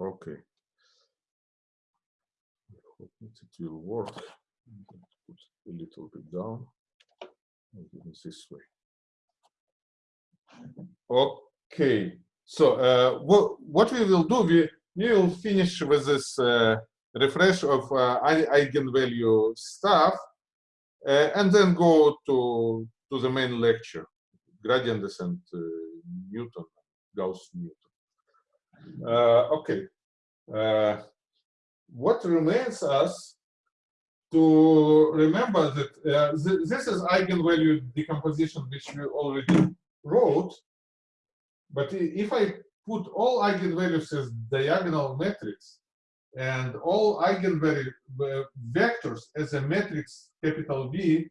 Okay. Hope it will work. Put a little bit down. This way. Okay. So uh, what what we will do? We we will finish with this uh, refresh of uh, eigenvalue stuff, uh, and then go to to the main lecture, gradient descent, uh, Newton, Gauss Newton. Uh, okay. Uh, what remains us to remember that uh, th this is eigenvalue decomposition, which we already wrote. But if I put all eigenvalues as diagonal matrix and all eigenvalue vectors as a matrix capital V,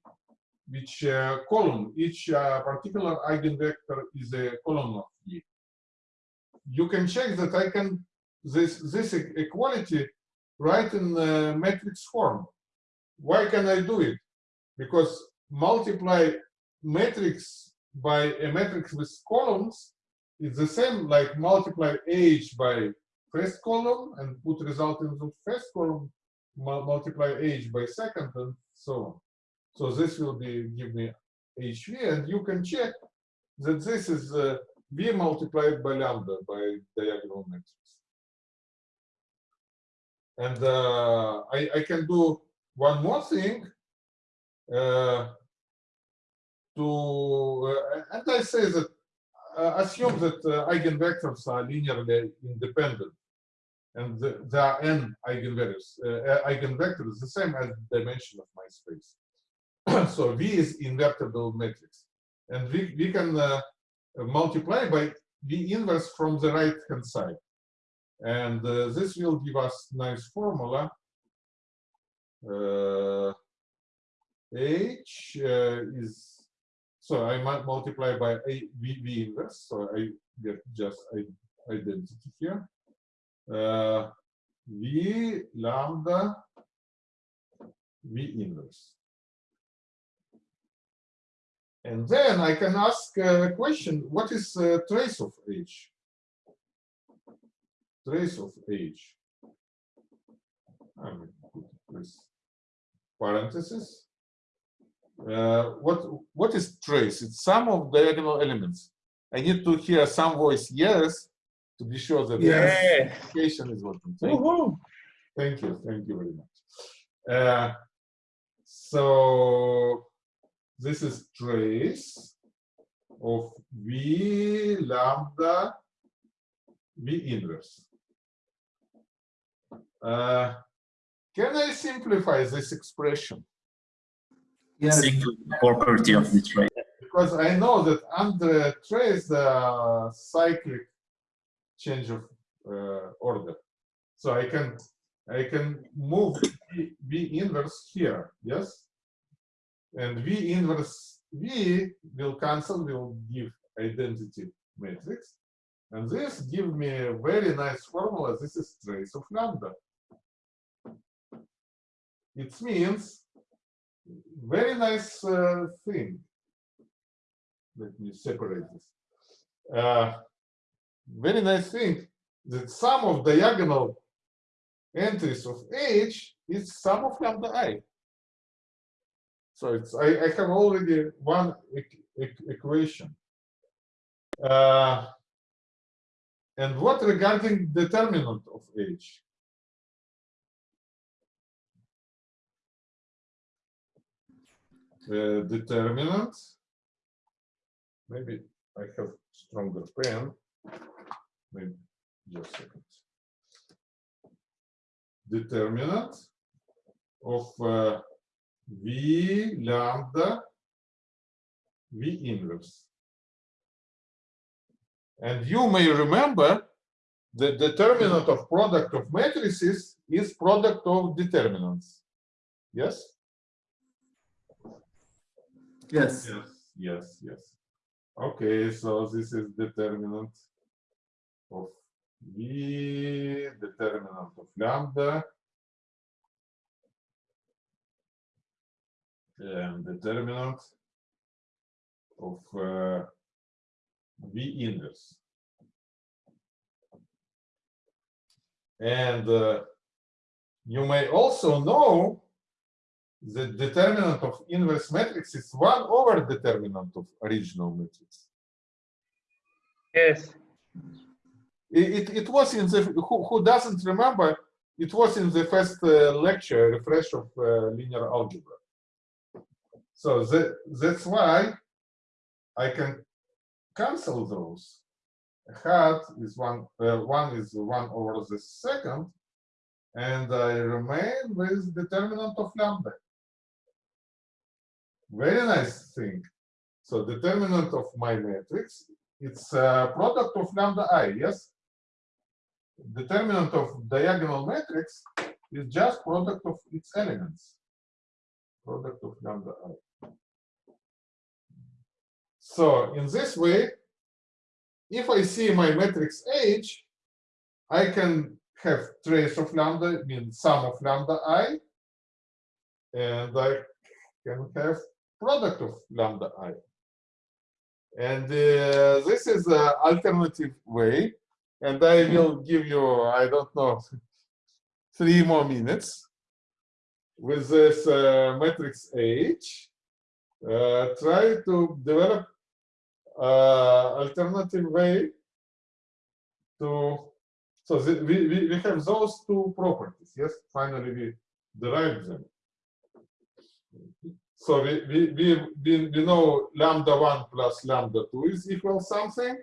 which uh, column, each uh, particular eigenvector is a column of V. You can check that I can this this equality write in uh, matrix form. Why can I do it? Because multiply matrix by a matrix with columns is the same like multiply h by first column and put result in the first column, multiply h by second and so on. So this will be give me hv and you can check that this is uh, v multiplied by lambda by diagonal matrix. And uh, I, I can do one more thing uh, to, uh, and I say that uh, assume that uh, eigenvectors are linearly independent and the, there are n eigenvalues, uh, eigenvectors the same as dimension of my space. so V is invertible matrix. And we, we can multiply by the inverse from the right hand side. And uh, this will give us nice formula. Uh, H uh, is, so I might multiply by a, v, v inverse, so I get just identity here. Uh, v lambda v inverse. And then I can ask a question, what is a trace of H? trace of h. I mean, this parenthesis. Uh, what what is trace? It's sum of diagonal elements. I need to hear some voice yes to be sure that yeah. the application is working. Thank, you. thank you, thank you very much. Uh, so this is trace of v lambda v inverse. Uh, can I simplify this expression? Yes. property of the trace. Because I know that under trace the cyclic change of uh, order. So I can I can move v, v inverse here, yes? And V inverse V will cancel, will give identity matrix. And this give me a very nice formula. This is trace of lambda. It means very nice uh, thing. Let me separate this. Uh, very nice thing that sum of diagonal entries of H is sum of lambda i. So it's I, I have already one equation. Uh, and what regarding determinant of H? uh, determinant. Maybe I have stronger pen. Maybe just a second. Determinant of uh, V lambda V inverse. And you may remember the determinant of product of matrices is product of determinants. Yes? Yes. Yes, yes, yes. Okay, so this is determinant of V, determinant of lambda, and determinant of uh, V inverse. And uh, you may also know the determinant of inverse matrix is 1 over determinant of original matrix. Yes. It, it, it was in the, who, who doesn't remember, it was in the first uh, lecture, refresh of uh, linear algebra. So that, that's why I can cancel those. Hat is one, uh, one is one over the second, and I remain with determinant of lambda. Very nice thing. So determinant of my matrix, it's a product of lambda i, yes? Determinant of diagonal matrix is just product of its elements. Product of lambda i. So in this way, if I see my matrix H, I can have trace of lambda, means sum of lambda i, and I can have product of lambda i. And uh, this is an alternative way, and I will give you, I don't know, three more minutes with this uh, matrix H. Uh, try to develop alternative way to so the, we, we have those two properties yes? Finally we derived them. So we we we, we, we know lambda 1 plus lambda 2 is equal something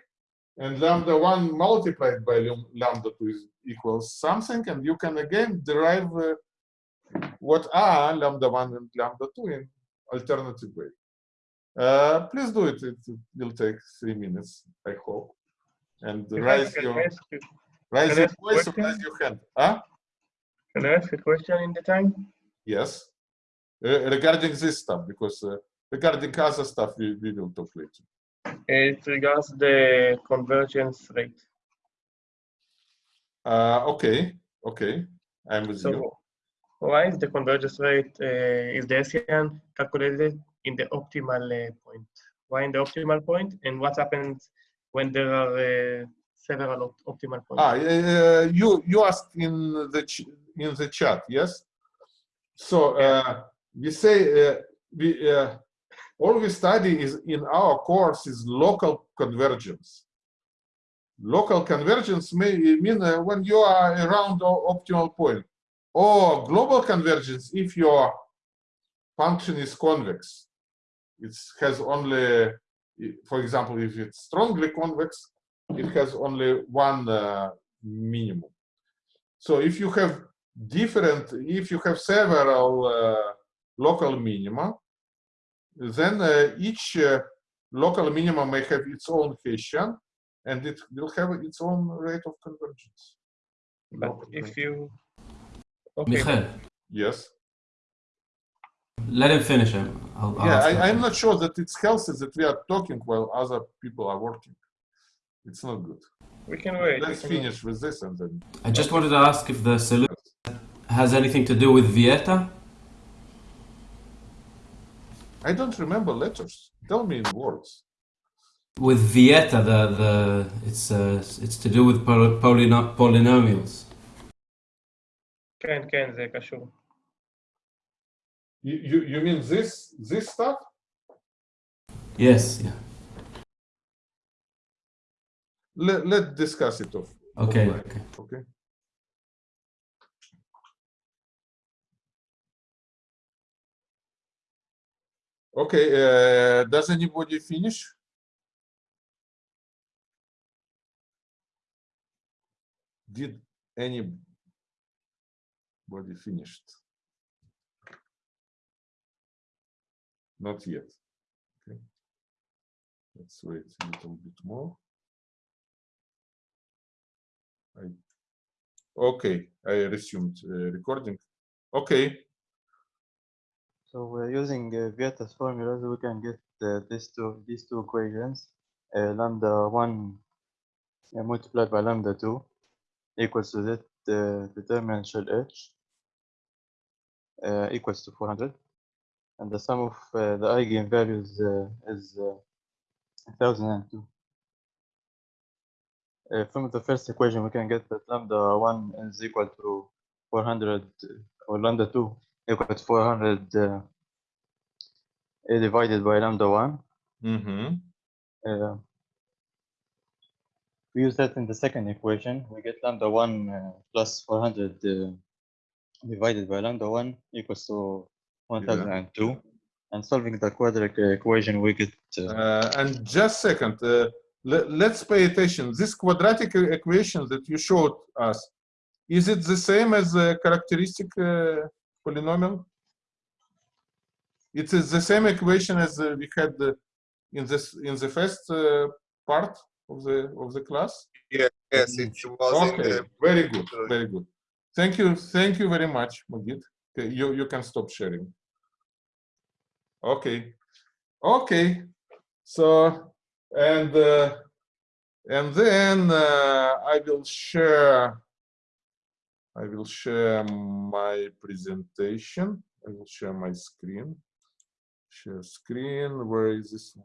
and lambda 1 multiplied by lambda 2 is equals something and you can again derive uh, what are lambda 1 and lambda 2 in alternative way uh, please do it. It will take three minutes, I hope. And Can raise I your ask raise your voice or raise your hand. Huh? Can I ask a question in the time? Yes. Uh, regarding this stuff, because uh, regarding other stuff, we, we will talk later. It regards the convergence rate. Uh, okay, okay, I'm with you. Why is the convergence rate, uh, is the SCN calculated in the optimal uh, point? Why in the optimal point? And what happens when there are uh, several op- optimal points? Ah, uh, you you asked in the in the chat, yes. So uh, we say uh, we uh, all we study is in our course is local convergence. Local convergence may mean uh, when you are around the optimal point, or global convergence if your function is convex. It has only, for example, if it's strongly convex, it has only one uh, minimum. So if you have different, if you have several uh, local minima, then uh, each uh, local minimum may have its own Hessian, and it will have its own rate of convergence. But if you, okay, Michael, Yes. let him finish him. I'll, I'll Yeah, ask I, I'm after. not sure that it's healthy that we are talking while other people are working. It's not good. we can wait. we Let's can wait. finish with this and then. I just wanted to ask if the solution has anything to do with Vieta. I don't remember letters. Tell me in words. With Vieta, the the it's uh, it's to do with poly, polyno- polynomials. כן, כן, זה קשור. You, you, you mean this this stuff? Yes. Yeah. Let, let's discuss it off. Okay. offline, Okay. Okay. Okay, uh, does anybody finish? Did anybody finished? Not yet. Okay. Let's wait a little bit more. I, okay, I resumed uh, recording. Okay, So we're using uh, Vieta's formulas, we can get uh, these two these two equations. Uh, lambda one uh, multiplied by lambda two equals to that uh, determinant h uh, equals to 400, and the sum of uh, the eigenvalues uh, is uh, 1002. Uh, from the first equation, we can get that lambda 1 is equal to 400, uh, or lambda 2 equal to 400 uh, divided by lambda 1. Mm-hmm. Uh, we use that in the second equation. We get lambda 1 uh, plus 400 uh, divided by lambda 1 equals to 1002. And solving the quadratic equation, we get uh, Uh, and just second, uh, let's pay attention. This quadratic equation that you showed us, is it the same as the characteristic uh, polynomial? It is the same equation as uh, we had uh, in this in the first uh, part of the of the class. Yes, it was in Okay, the very good, very good. Thank you, thank you very much, Magid. Okay, you you can stop sharing. Okay, okay. So and uh, and then uh, I will share. I will share my presentation. I will share my screen. Share screen. Where is this?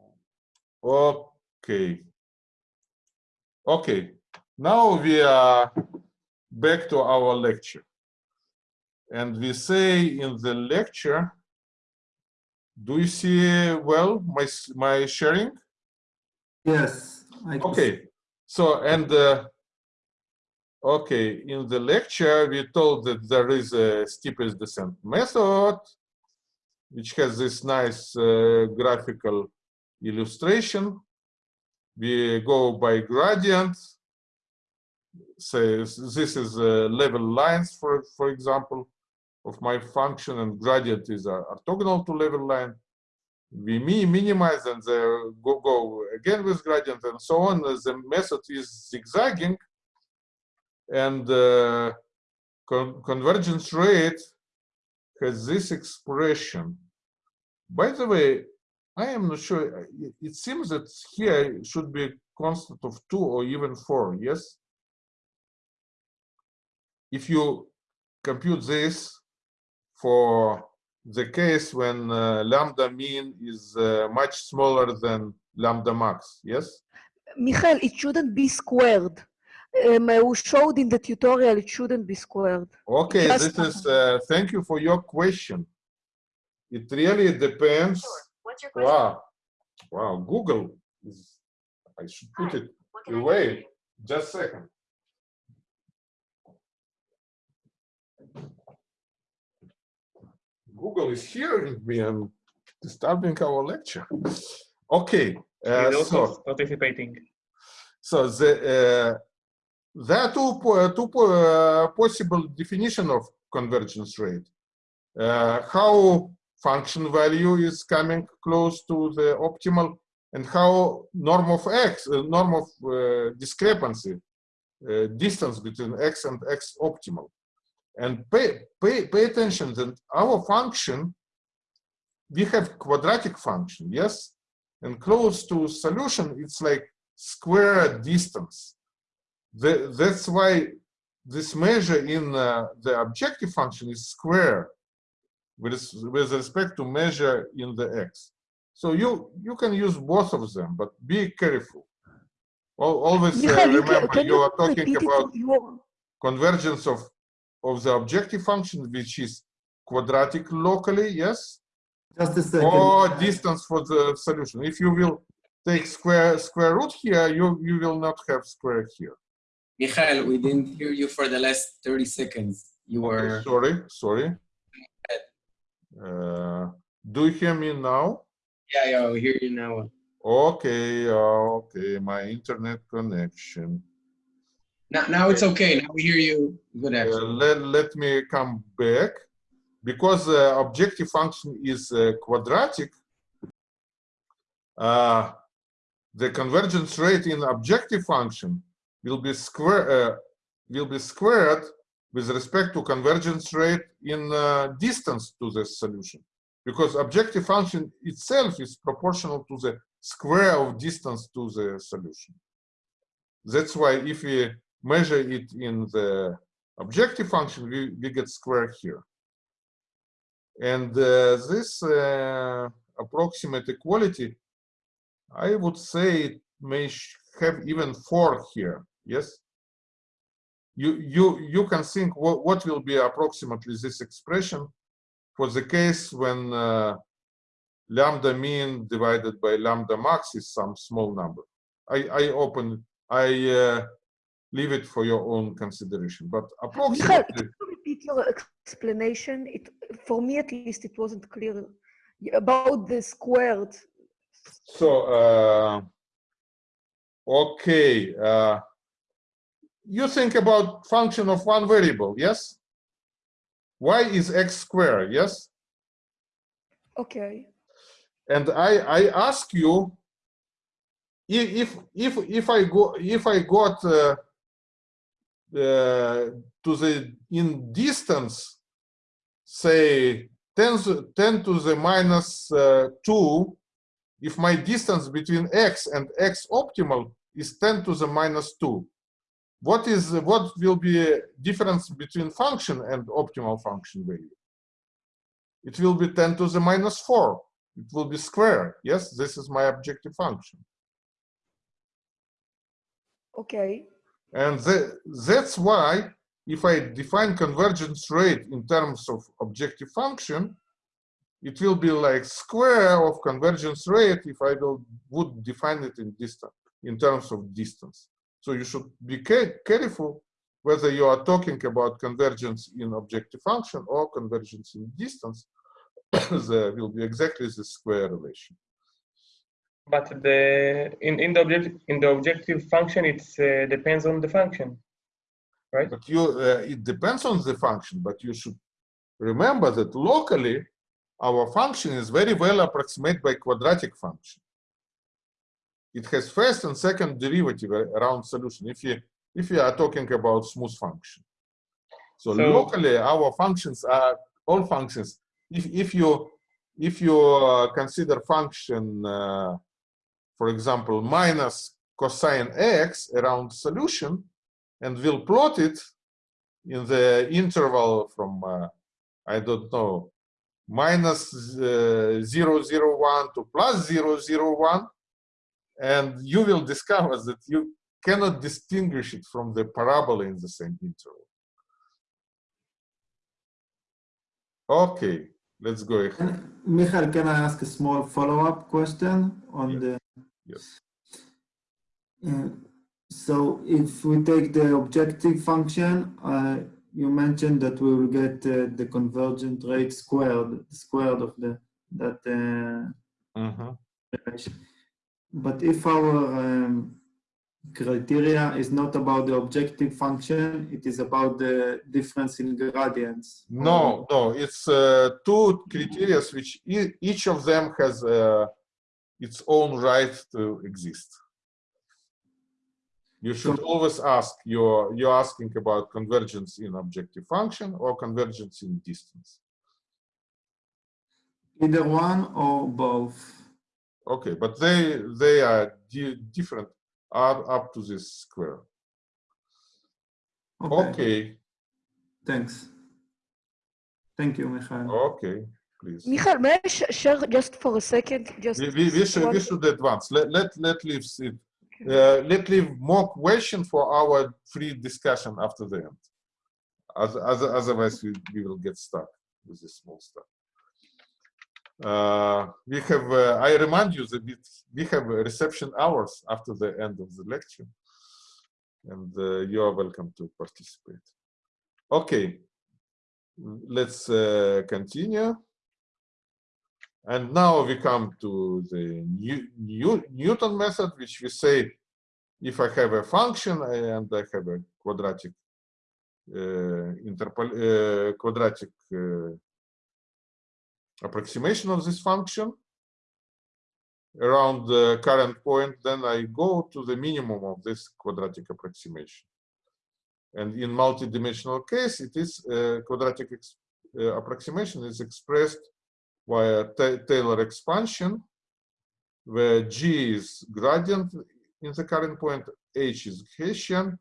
Okay. Okay. Now we are back to our lecture. And we say in the lecture, do you see well my my sharing? Yes. I can see. Okay. So and uh, okay, in the lecture we told that there is a steepest descent method, which has this nice uh, graphical illustration. We go by gradient. Say this is uh, level lines, for for example, of my function, and gradient is uh, orthogonal to level line. We minimize and the go go again with gradient and so on. The method is zigzagging, and uh, con convergence rate has this expression. By the way, I am not sure. It, it seems that here should be a constant of two or even four. Yes. If you compute this for the case when uh, lambda mean is uh, much smaller than lambda max. Yes. Michael, it shouldn't be squared. Um, we showed in the tutorial it shouldn't be squared. Okay, Just this is, uh, thank you for your question. It really depends. What's your question? Wow, wow, Google is, I should put it What can I do? away. Just a second. Google is hearing me and disturbing our lecture. Okay, uh, so. also participating. So the uh, there are two two uh, possible definition of convergence rate. Uh, how function value is coming close to the optimal, and how norm of x, uh, norm of uh, discrepancy, uh, distance between x and x optimal. And pay pay pay attention that our function, we have quadratic function, yes, and close to solution, it's like square distance. The, that's why this measure in uh, the objective function is square with, with respect to measure in the x. So you you can use both of them, but be careful. Always uh, Michael, you can, remember you are talking about convergence of of the objective function, which is quadratic locally, yes, Just a second. or distance for the solution. If you will take square square root here, you you will not have square here. Michael, we didn't hear you for the last 30 seconds. You Okay, were. sorry, sorry. Uh, do you hear me now? Yeah, yeah, we hear you now. Okay, okay, my internet connection. Now, now it's okay. Now we hear you. Good Uh, actually. let, let me come back. Because the objective function is uh, quadratic, uh, the convergence rate in objective function will be square uh, will be squared with respect to convergence rate in uh, distance to the solution because objective function itself is proportional to the square of distance to the solution that's why if we measure it in the objective function we, we get square here and uh, this uh, approximate equality I would say it may have even four here. Yes. You you you can think what what will be approximately this expression for the case when uh, lambda mean divided by lambda max is some small number. I I open I uh, leave it for your own consideration, but Michael, approximately. can you repeat your explanation? It, for me at least, it wasn't clear about the squared. So, uh, okay, uh, you think about function of one variable, yes? y is x squared, yes? Okay. And I, I ask you, if, if, if I go, if I got uh, uh, to the, in distance, say 10, to- 10 to the minus uh, 2, if my distance between x and x optimal is 10 to the minus 2, what is what will be difference between function and optimal function value? It will be 10 to the minus 4. It will be square. Yes, this is my objective function. Okay. And the, that's why if I define convergence rate in terms of objective function, it will be like square of convergence rate if I will, would define it in distance, in terms of distance. So you should be careful whether you are talking about convergence in objective function or convergence in distance. there will be exactly the square relation. But the in, in the objective in the objective function, it uh, depends on the function, right? But you, uh, it depends on the function, but you should remember that locally, our function is very well approximated by quadratic function. It has first and second derivative around solution. If you if you are talking about smooth function, so, So- locally our functions are all functions. If if you if you uh, consider function, uh, for example, minus cosine x around solution, and we'll plot it in the interval from uh, I don't know minus uh, 001 to plus 001 and you will discover that you cannot distinguish it from the parabola in the same interval. Okay, let's go ahead. Can- can I ask a small follow-up question on Yes. the? Yes. Uh, So if we take the objective function, uh, you mentioned that we will get uh, the convergent rate squared, squared of the that uh, Mhm. relation. But if our um, criteria is not about the objective function, it is about the difference in gradients. No, no, it's uh, two criteria which e- each of them has uh, its own right to exist. You should always ask, you're, you're asking about convergence in objective function or convergence in distance. Either one or both. Okay, but they, they are di- different up, up to this square. Okay, Thanks. Thank you, Michael. okay, please. Michael, may I sh- share just for a second? Just We, we, we should, we should advance. Let, let, let leave it. Uh, let leave more question for our free discussion after the end. As, as, otherwise, we, we will get stuck with this small stuff. Uh, we have, uh, I remind you that we, we have reception hours after the end of the lecture. And uh, you are welcome to participate. Okay, let's uh, continue. And now we come to the New, New, Newton method, which we say, if I have a function and I have a quadratic uh, interpol uh, quadratic uh, approximation of this function around the current point, then I go to the minimum of this quadratic approximation. And in multi-dimensional case, it is uh, quadratic uh, approximation is expressed via Taylor expansion, where g is gradient in the current point, h is Hessian,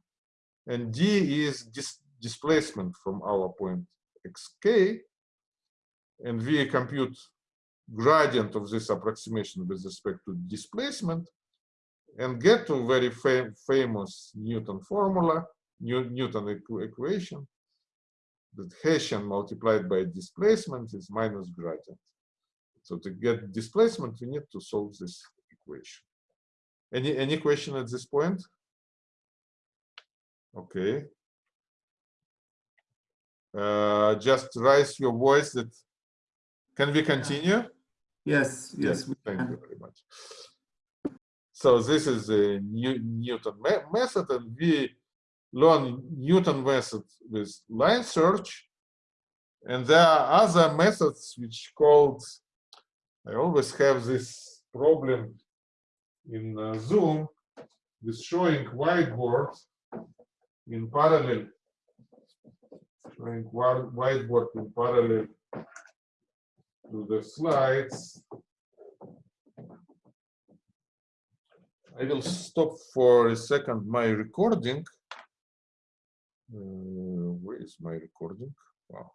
and d is dis displacement from our point xk. And we compute gradient of this approximation with respect to displacement. and get to very fam famous Newton formula, New Newton equ equation, that Hessian multiplied by displacement is minus gradient. So to get displacement, we need to solve this equation. Any any question at this point? Okay. Uh, just raise your voice that can we continue? Yes, yes, we thank you very much. So this is the New, Newton me method, and we learn Newton method with line search. And there are other methods which called, I always have this problem in uh, Zoom with showing whiteboard in parallel, showing whiteboard in parallel to the slides. I will stop for a second my recording. Uh, where is my recording? Wow.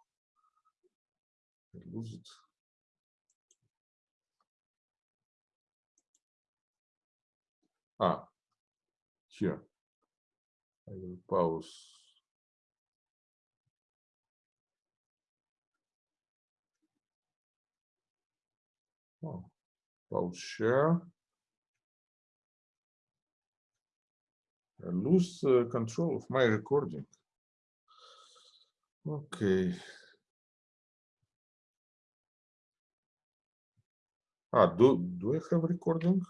I lose it. Ah, here. I will pause. Oh, pause share. I lose uh, control of my recording. Okay. Ah, do do I have recording?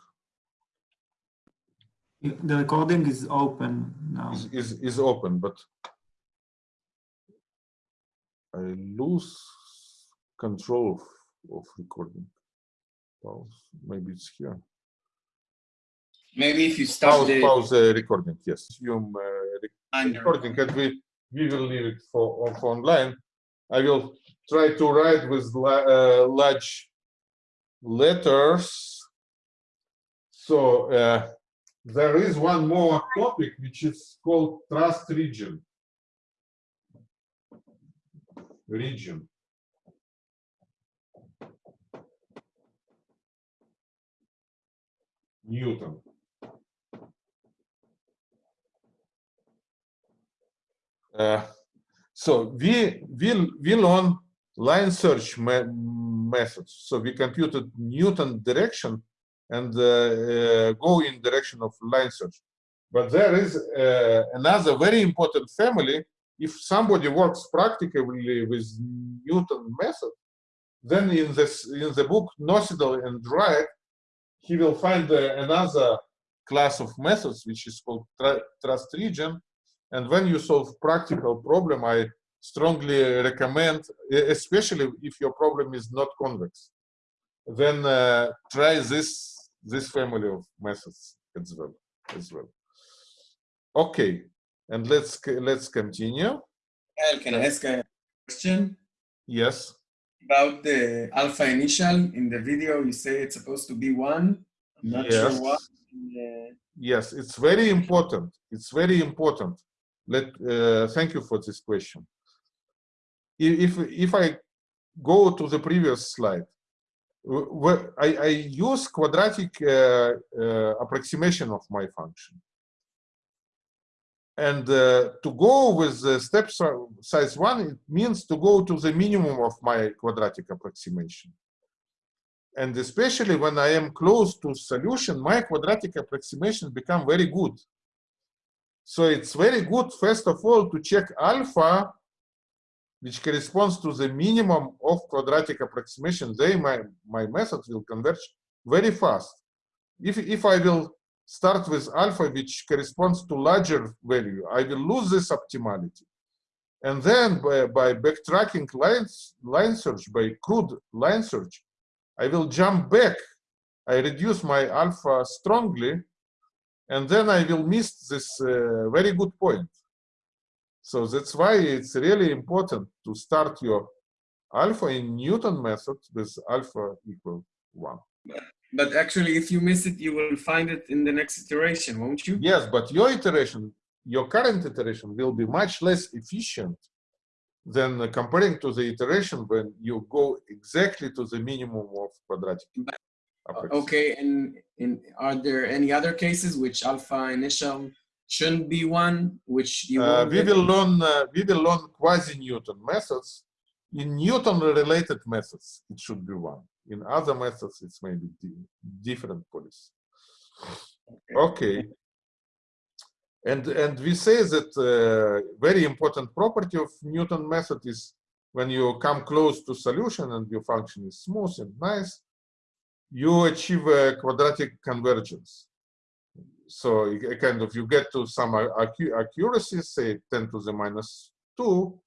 The recording is open now. Is is is open, but I lose control of, of recording. Pause. Maybe it's here. Maybe if you stop Pause, the pause uh, recording. Yes, resume uh, recording, and we we will leave it for for online. I will try to write with la uh, large letters. So uh, there is one more topic which is called trust region. Region. Newton. Uh, so we will we learn line search me methods. So we computed Newton direction and uh, uh, go in direction of line search. But there is uh, another very important family. If somebody works practically with Newton method, then in this in the book Nocedal and Wright, he will find another class of methods which is called trust region. And when you solve practical problem, I strongly recommend, especially if your problem is not convex, then uh, try this this family of methods as well. As well. Okay, and let's let's continue. Well, can I ask a question Yes. about the alpha initial? In the video, you say it's supposed to be one. I'm not Yes. sure why. Uh, Yes, it's very important. It's very important. Let uh, thank you for this question. If if I go to the previous slide, I, I use quadratic uh, uh, approximation of my function. And to go with the step size one, it means to go to the minimum of my quadratic approximation. And especially when I am close to solution, my quadratic approximation become very good. So it's very good, first of all, to check alpha, which corresponds to the minimum of quadratic approximation. Then my, my method will converge very fast. If, if I will start with alpha, which corresponds to larger value, I will lose this optimality. And then by, by backtracking lines, line search, by crude line search, I will jump back. I reduce my alpha strongly, and then I will miss this uh, very good point. So that's why it's really important to start your alpha in Newton method with alpha equal one. but actually, if you miss it, you will find it in the next iteration, won't you? Yes, but your iteration, your current iteration will be much less efficient than comparing to the iteration when you go exactly to the minimum of quadratic. apex. Okay, and in are there any other cases which alpha initial shouldn't be one, which you Uh, we will learn uh, we will learn quasi-Newton methods. In Newton-related methods, it should be one. In other methods, it's maybe di- different policy. Okay. And and we say that uh, very important property of Newton method is when you come close to solution and your function is smooth and nice, you achieve a quadratic convergence so kind of you get to some accuracy, say 10 to the minus 2,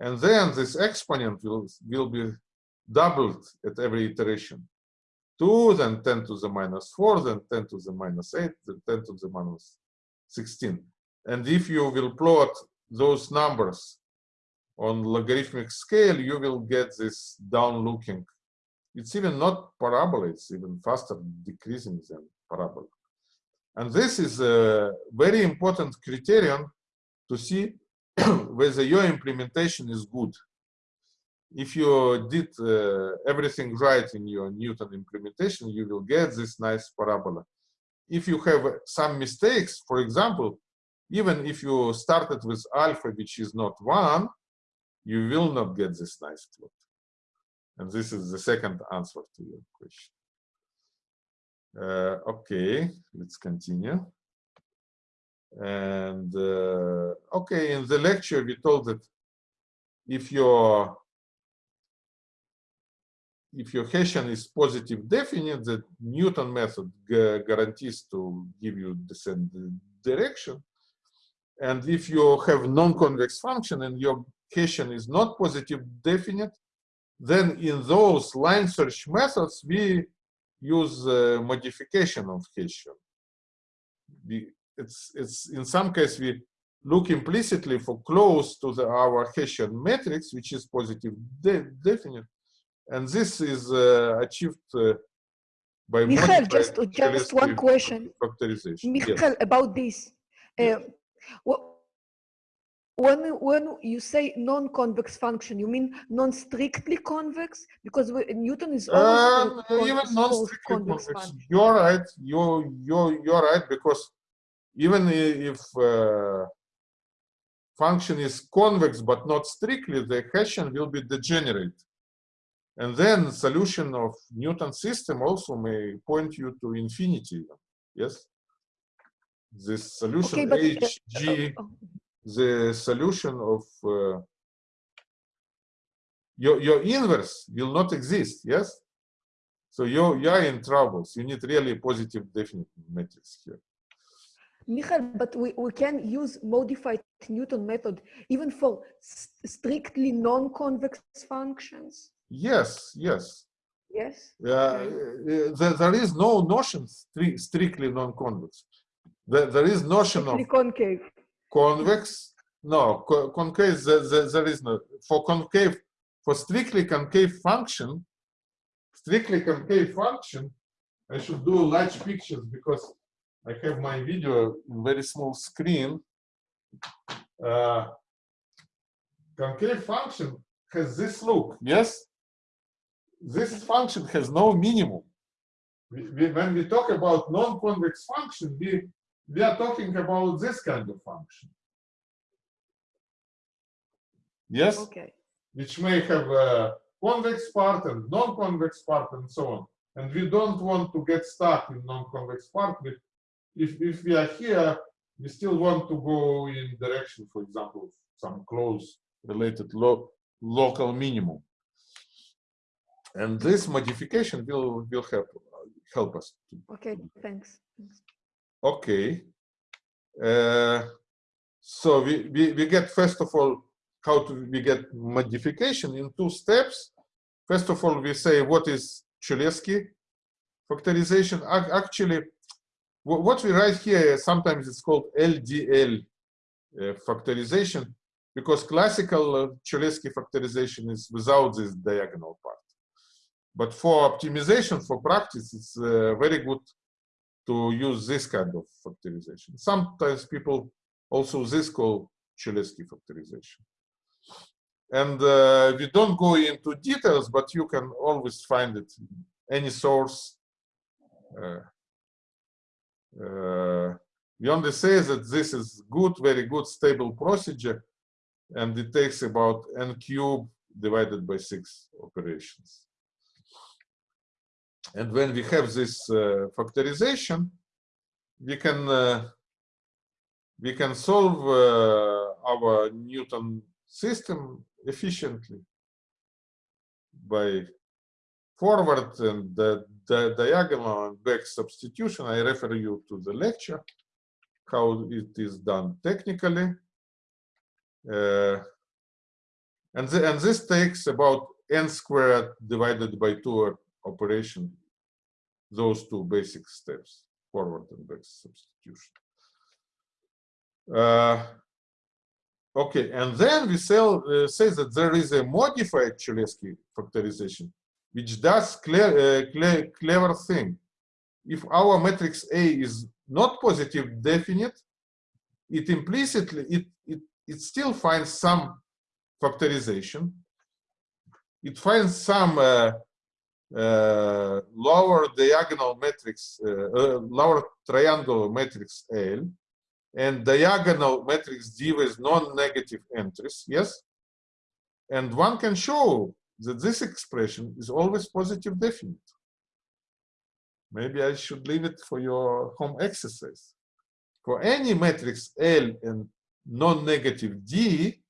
and then this exponent will, will be doubled at every iteration. 2, then 10 to the minus 4, then 10 to the minus 8, then 10 to the minus 16. And if you will plot those numbers on logarithmic scale, you will get this down looking. It's even not parabola, it's even faster decreasing than parabola. And this is a very important criterion to see whether your implementation is good. If you did uh, everything right in your Newton implementation, you will get this nice parabola. If you have some mistakes, for example, even if you started with alpha, which is not one, you will not get this nice plot. And this is the second answer to your question. Uh, okay, let's continue. And uh, okay, in the lecture we told that if your if your Hessian is positive definite, the Newton method guarantees to give you same direction. And if you have non-convex function and your Hessian is not positive definite, then in those line search methods we use uh, modification of Hessian. We, it's, it's in some case we look implicitly for close to the, our Hessian matrix, which is positive de definite. And this is uh, achieved uh, by Michael, just, just one question. factorization. Yes. Michael, about this. Uh, wh- when, when you say non-convex function, you mean non-strictly convex? Because we- Newton is always Um, even non-strictly convex convex. You're right. You you you're right because even if uh, function is convex but not strictly, the Hessian will be degenerate, and then solution of Newton system also may point you to infinity. Yes. This solution Okay, but, uh, H G Oh, the solution of uh, your your inverse will not exist yes so you you are in troubles you need really positive definite matrix here Michael, but we, we can use modified Newton method even for strictly non-convex functions. yes yes Yes? uh, uh, there, there is no notion stri- strictly non-convex there, there is notion of Strictly concave. Convex? No co- concave there, there, there is no for concave for strictly concave function strictly concave function i should do large pictures because i have my video in very small screen. Uh, concave function has this look. Yes. This function has no minimum. We, we, when we talk about non-convex function we we are talking about this kind of function Yes, Okay. which may have a convex part and non-convex part and so on. And we don't want to get stuck in non-convex part. If, if we are here, we still want to go in direction, for example, some close related lo local minimum. And this modification will, will help, help us. Okay, thanks. Okay. Uh, so we, we, we get, first of all, how to we get modification in two steps. First of all, we say what is Cholesky factorization. Actually, what we write here, sometimes it's called LDL uh, factorization, because classical uh, Cholesky factorization is without this diagonal part. But for optimization, for practice, it's uh, very good to use this kind of factorization. Sometimes people also this call Cholesky factorization. And uh, we don't go into details, but you can always find it any source uh, uh, we only say that this is good, very good, stable procedure, and it takes about n cube divided by six operations. And when we have this uh, factorization, we can uh, we can solve uh, our Newton system efficiently by forward and the, the diagonal and back substitution. I refer you to the lecture, how it is done technically. Uh, and, the, and this takes about n squared divided by 2 operation, those two basic steps, forward and back substitution. Uh, okay, and then we sell, uh, say that there is a modified Cholesky factorization, which does clear, uh, clear, clever thing. If our matrix A is not positive definite, it implicitly, it, it, it still finds some factorization. It finds some uh, lower diagonal matrix, uh, uh, lower triangular matrix L, and diagonal matrix D with non-negative entries, yes? And one can show that this expression is always positive definite. Maybe I should leave it for your home exercise. For any matrix L and non-negative D,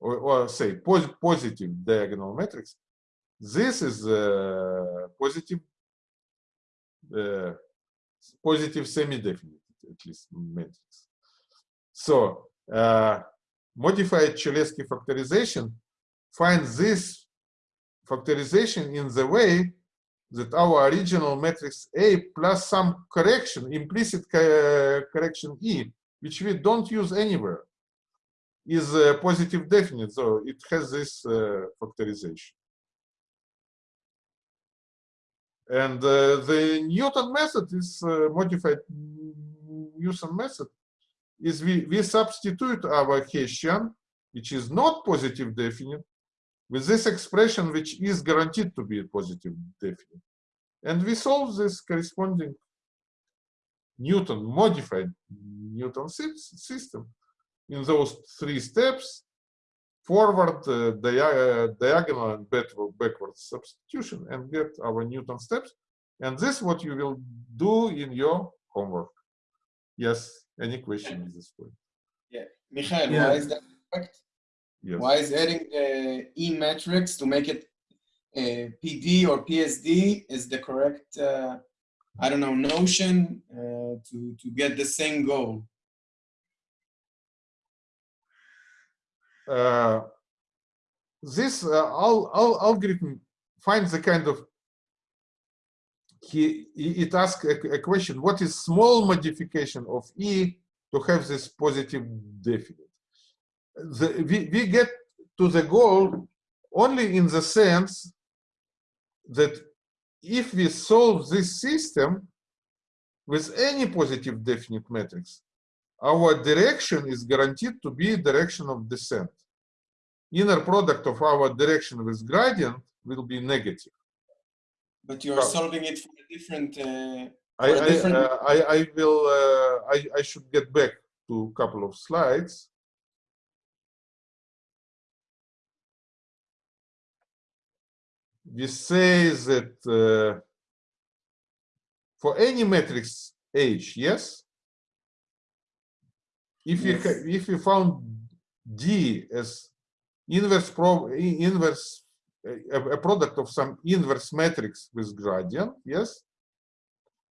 or, or say pos positive diagonal matrix, this is a positive, uh, positive semi-definite, at least matrix. So uh, modified Cholesky factorization finds this factorization in the way that our original matrix A plus some correction, implicit correction E, which we don't use anywhere, is uh, positive definite. So it has this uh, factorization. And uh, the Newton method is uh, modified Newton method is we, we substitute our Hessian, which is not positive definite, with this expression, which is guaranteed to be positive definite. And we solve this corresponding Newton, modified Newton system in those three steps, forward, uh, dia uh, diagonal, and backward substitution, and get our Newton steps. And this is what you will do in your homework. Yes. Any question at this point? Yeah, Michael, Yeah. why is that correct? Yes. Why is adding the E matrix to make it uh, PD or PSD is the correct, uh, I don't know, notion uh, to, to get the same goal? This uh, al al algorithm finds a kind of he it asks a, a, question what is small modification of e to have this positive definite? The, we, we get to the goal only in the sense that if we solve this system with any positive definite matrix our direction is guaranteed to be direction of descent inner product of our direction with gradient will be negative but you're solving it for a different. Uh, I, a different... I, uh, I, I will. Uh, I, I should get back to a couple of slides. We say that uh, for any matrix H, yes. If yes. you if you found D as inverse pro inverse a, a, product of some inverse matrix with gradient, yes?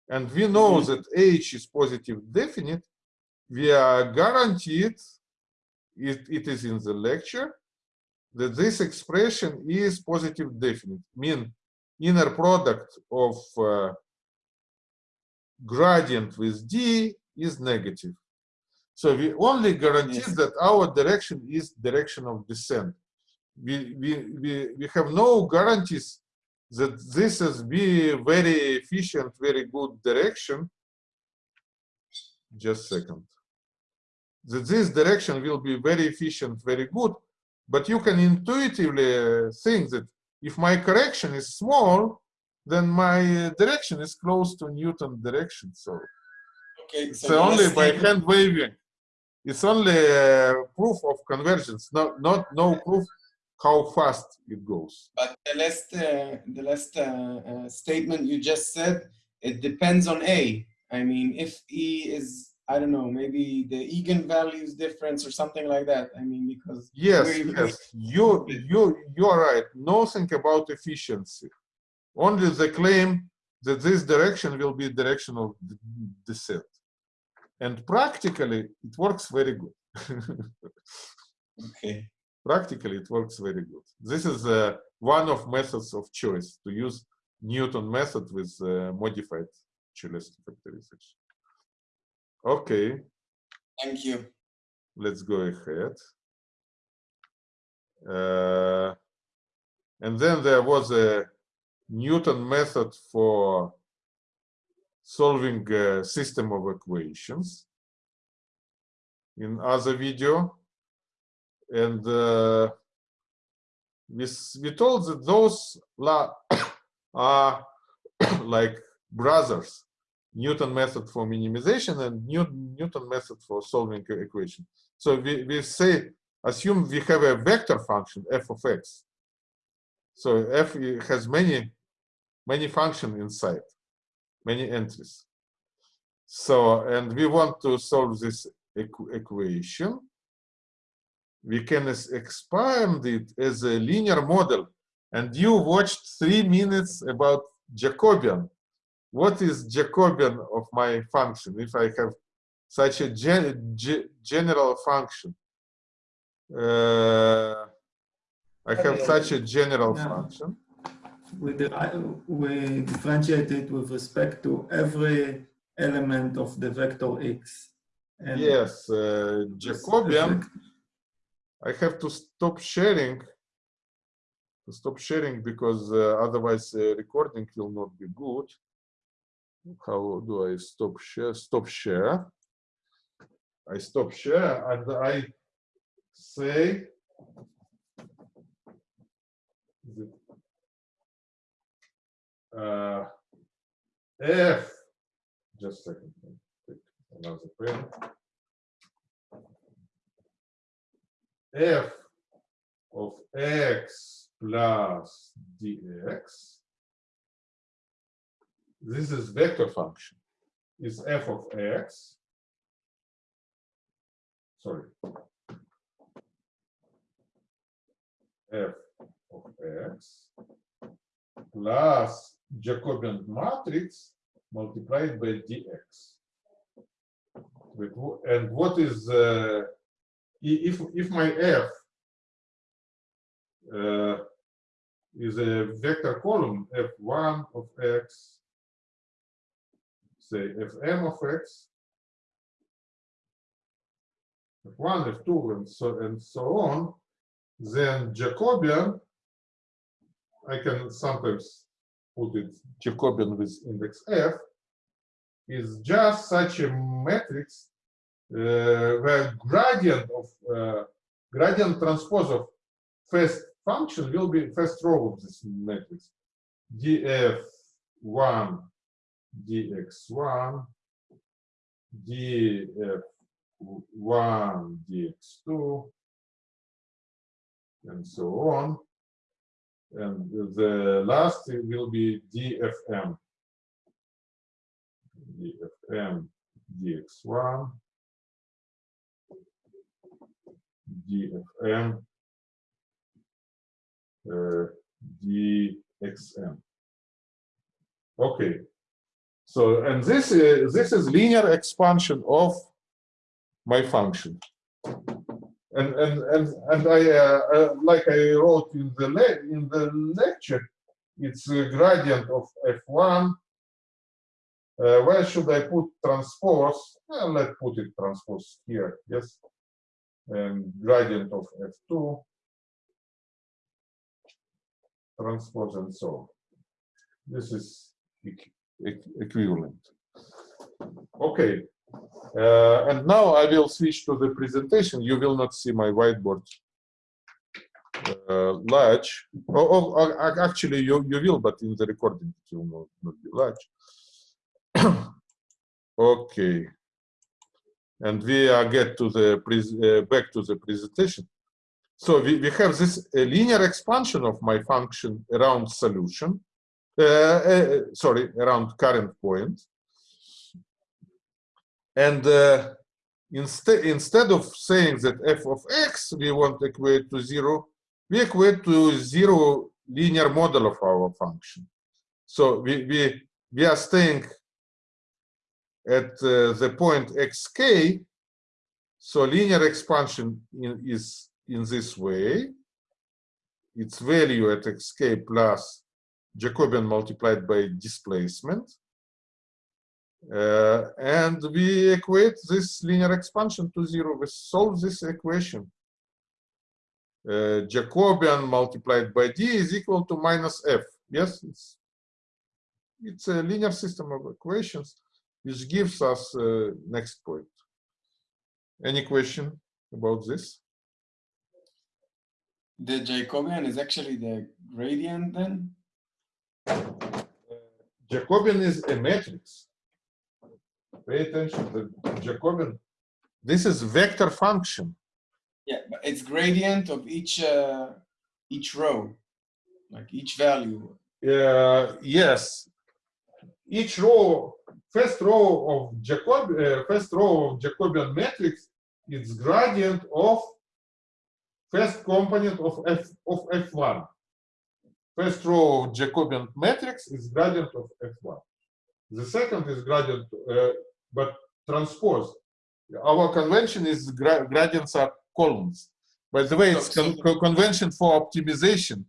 And we know mm -hmm. that H is positive definite, we are guaranteed, it, it is in the lecture, that this expression is positive definite, mean inner product of uh, gradient with D is negative. So we only guarantee yes. that our direction is direction of descent we, we, we, we have no guarantees that this is be very efficient, very good direction. Just second. That this direction will be very efficient, very good, but you can intuitively think that if my correction is small, then my direction is close to Newton direction. So Okay, it's so the only by hand waving. It's only uh, proof of convergence, not not no proof how fast it goes. But the last, uh, the last uh, uh, statement you just said, it depends on A. I mean, if E is, I don't know, maybe the eigenvalues difference or something like that. I mean, because Yes, yes, you you you are right. Nothing about efficiency. Only the claim that this direction will be direction of descent. And practically, it works very good. okay, practically, it works very good. This is uh, one of methods of choice to use Newton method with uh, modified Cholesky factorization. Okay, thank you. let's go ahead. Uh, and then there was a Newton method for solving a system of equations in other video. And uh, we, we told that those are like brothers. Newton method for minimization and New- Newton method for solving equation. So we, we say, assume we have a vector function f of x. So f has many, many function inside, many entries. So, and we want to solve this equ- equation. We can expand it as a linear model. And you watched three minutes about Jacobian. What is Jacobian of my function if I have such a gen ge- general function? Uh, I have such a general function. We, we differentiate it with respect to every element of the vector x. And Yes, uh, Jacobian. I have to stop sharing. To stop sharing because uh, otherwise uh, recording will not be good. How do I stop share? Stop share. I stop share and I say. the- Uh, F. Just a second. Another pen. f of x plus dx. This is vector function. Is f of x. Sorry. f of x plus Jacobian matrix multiplied by dx. And what is uh, if if my f uh, is a vector column f1 of x, say fm of x, f1, f2, and so and so on, then Jacobian, I can sometimes put it Jacobian with index f, is just such a matrix uh, where gradient of uh, gradient transpose of first function will be first row of this matrix. Df1 dx1 df1 dx2 and so on and the last will be dfm dfm dx1 dfm uh, dxm. Okay, so and this is this is linear expansion of my function, and and and and I uh, uh, like I wrote in the in the lecture, it's a gradient of f1. Uh, where should I put transpose? Let's put it transpose here. Yes, and gradient of f2 transpose and so on. This is equ- equ- equivalent. Okay, uh, and now I will switch to the presentation. You will not see my whiteboard. uh, large. Or, or, or actually, you you will, but in the recording it will not, not be large. okay. And we are get to the uh, back to the presentation. So we, we have this uh, linear expansion of my function around solution. Uh, sorry, around current point. And uh, instead instead of saying that f of x we want to equate to zero, we equate to zero linear model of our function. So we we we are staying at uh, the point xk. So linear expansion in, is in this way. Its value at xk plus Jacobian multiplied by displacement. Uh, and we equate this linear expansion to zero. We solve this equation. Uh, Jacobian multiplied by d is equal to minus f. Yes, it's it's a linear system of equations, which gives us uh, next point. Any question about this? The Jacobian is actually the gradient then? Jacobian is a matrix. Pay attention. The Jacobian. This is vector function. Yeah, but it's gradient of each uh, each row, like each value. Uh, yes. Each row, first row of Jacob, uh, first row of Jacobian matrix is gradient of first component of f of f1. First row of Jacobian matrix is gradient of f1. The second is gradient, uh, but transposed. Our convention is gra gradients are columns. By the way, it's con con- convention for optimization.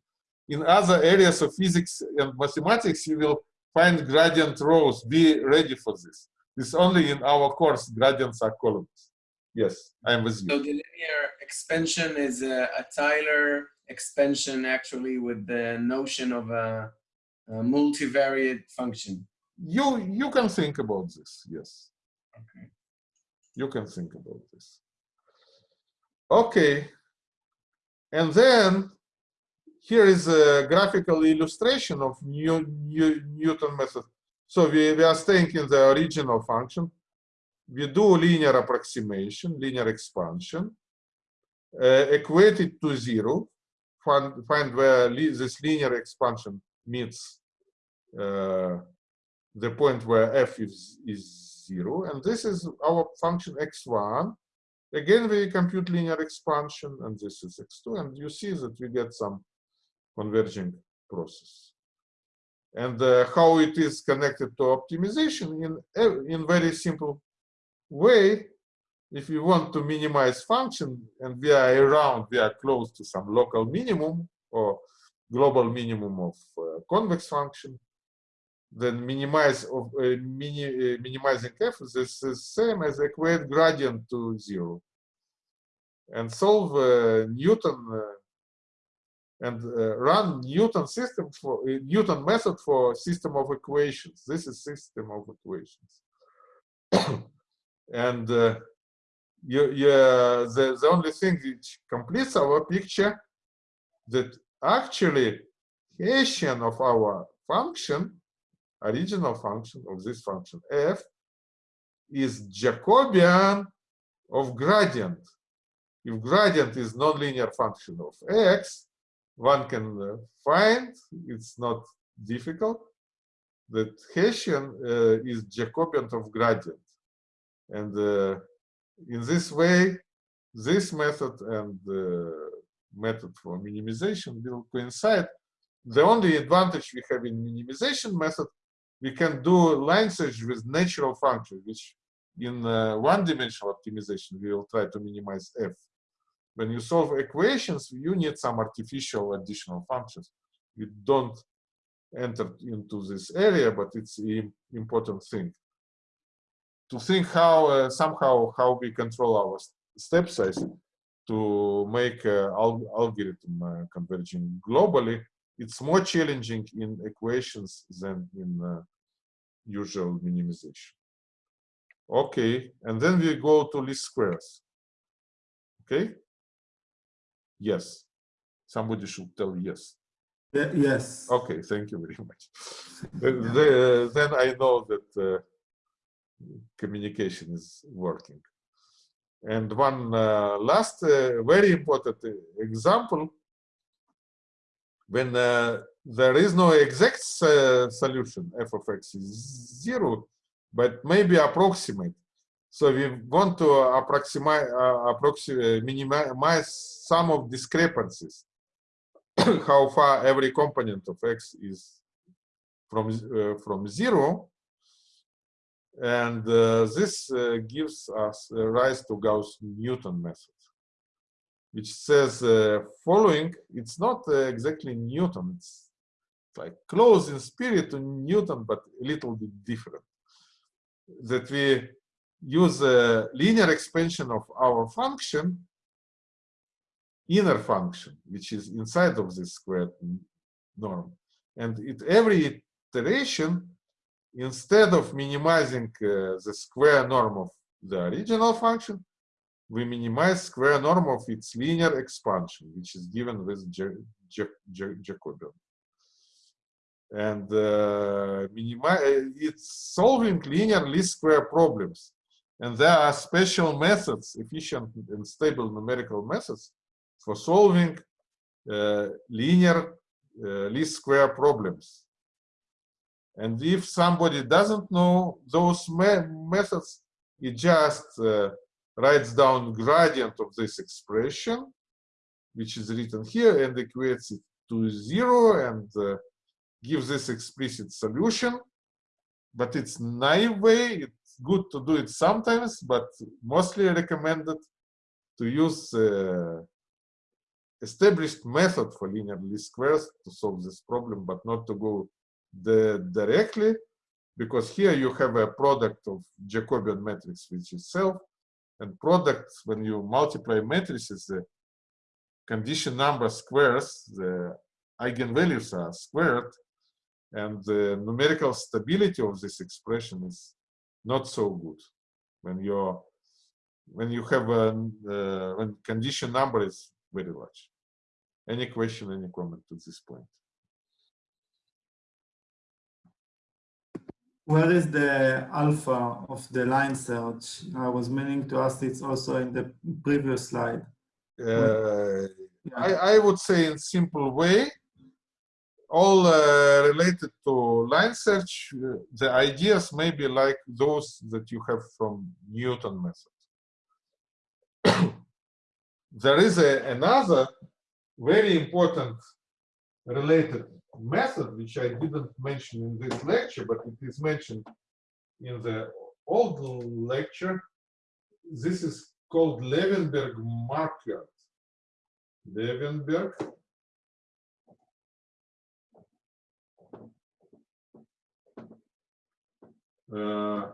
In other areas of physics and mathematics, you will find gradient rows. Be ready for this. It's only in our course gradients are columns. Yes, I'm with you. So the linear expansion is a, a Taylor expansion actually with the notion of a, a multivariate function. You you can think about this. Yes. Okay. you can think about this. Okay. And then here is a graphical illustration of New, New, Newton method. So we, we are staying in the original function. We do linear approximation, linear expansion, uh, equate it to zero, find, find where this linear expansion meets uh, the point where f is, is zero, and this is our function x1. Again, we compute linear expansion, and this is x2, and you see that we get some converging process. And uh, how it is connected to optimization in in very simple way. If you want to minimize function and we are around, we are close to some local minimum or global minimum of uh, convex function, then minimize of uh, mini, uh, minimizing f is same as equate gradient to zero. And solve uh, newton uh, and uh, run newton system for uh, newton method for system of equations. This is system of equations. And you, the, the only thing which completes our picture that actually Hessian of our function original function of this function f is Jacobian of gradient. If gradient is nonlinear function of x, one can uh, find, it's not difficult, that Hessian uh, is Jacobian of gradient. And uh, in this way, this method and the method for minimization will coincide. The only advantage we have in minimization method we can do line search with natural function, which in uh, one-dimensional optimization, we will try to minimize f. When you solve equations, you need some artificial additional functions. You don't enter into this area, but it's an important thing. To think how, uh, somehow, how we control our step size to make uh, al algorithm uh, converging globally it's more challenging in equations than in uh, usual minimization. Okay, and then we go to least squares. Okay. Yes. Somebody should tell yes. Ye- Yes. Okay, thank you very much. The- the- then I know that uh, communication is working. And one uh, last uh, very important uh, example, when uh, there is no exact uh, solution, f of x is zero, but maybe approximate. So we want to approximate, uh, approximate, minimize some of discrepancies. How far every component of x is from uh, from zero. And uh, this uh, gives us uh, rise to Gauss-Newton method which says uh, following it's not uh, exactly Newton it's like close in spirit to Newton but a little bit different that we use a linear expansion of our function inner function, which is inside of this squared norm. And at every iteration, instead of minimizing uh, the square norm of the original function, we minimize square norm of its linear expansion, which is given with Ja- Ja- Ja- Jacobian. And uh, it's solving linear least square problems. And there are special methods, efficient and stable numerical methods for solving uh, linear uh, least square problems. And if somebody doesn't know those me methods, it just uh, writes down gradient of this expression, which is written here, and equates it to zero and uh, gives this explicit solution. But it's naive way. It's good to do it sometimes, but mostly recommended to use uh, established method for linear least squares to solve this problem, but not to go the directly, because here you have a product of Jacobian matrix which is self, and product when you multiply matrices, the condition number squares, the eigenvalues are squared, and the numerical stability of this expression is not so good when you're when you have a uh, when condition number is very large. Any question, any comment to this point? Where is the alpha of the line search? I was meaning to ask it's also in the previous slide. Uh, Yeah. I, I would say in simple way, all uh, related to line search, uh, the ideas may be like those that you have from Newton method. there is a, another very important related method, which I didn't mention in this lecture, but it is mentioned in the old lecture. This is called Levenberg Marquardt. Levenberg. Uh,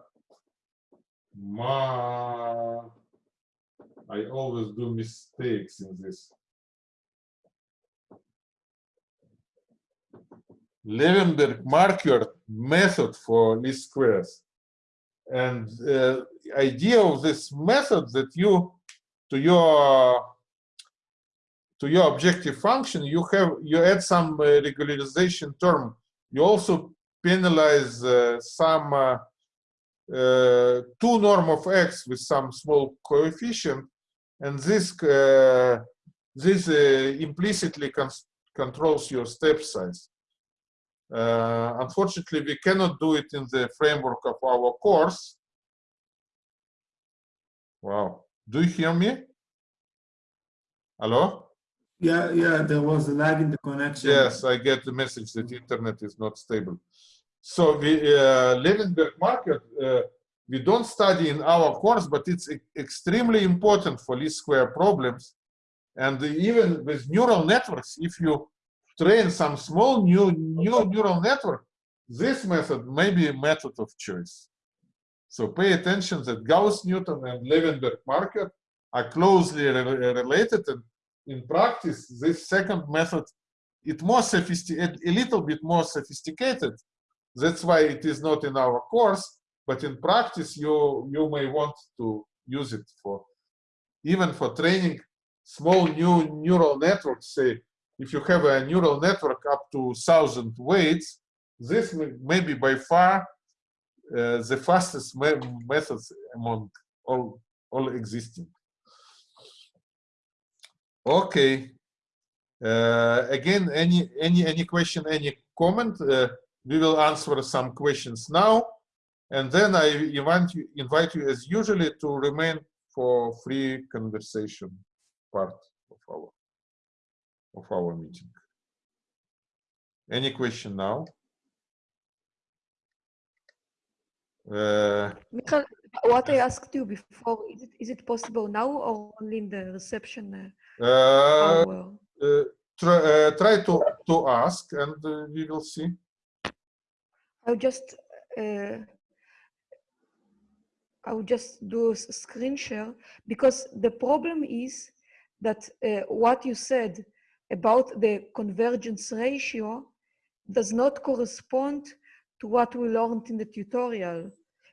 ma, I always do mistakes in this. Levenberg Marquardt method for least squares. And uh, idea of this method that you, to your to your objective function, you have you add some uh, regularization term. You also penalize uh, some uh, uh, two norm of x with some small coefficient, and this uh, this uh, implicitly controls your step size. Uh, unfortunately, we cannot do it in the framework of our course. Wow. Do you hear me? Hello? Yeah, yeah, there was a lag in the connection. Yes, I get the message that the internet is not stable. So we uh, Levenberg Marquardt uh, we don't study in our course, but it's e extremely important for least square problems. And even with neural networks, if you train some small new new neural network, this method may be a method of choice. So pay attention that Gauss-Newton and Levenberg Marquardt are closely re related and in practice, this second method, it more sophisticated, a little bit more sophisticated. That's why it is not in our course, but in practice, you, you may want to use it for, even for training small new neural networks, say if you have a neural network up to 1,000 weights, this may be by far uh, the fastest me methods among all, all existing. Okay. Uh, again, any any any question, any comment? Uh, we will answer some questions now, and then I invite you invite you as usually to remain for free conversation part of our of our meeting. Any question now? Uh, Michael, what I asked you before, is it, is it possible now or only in the reception uh, uh, uh, try, uh, try to to ask, and uh, we will see. I'll just, uh, I'll just do a screen share because the problem is that uh, what you said about the convergence ratio does not correspond to what we learned in the tutorial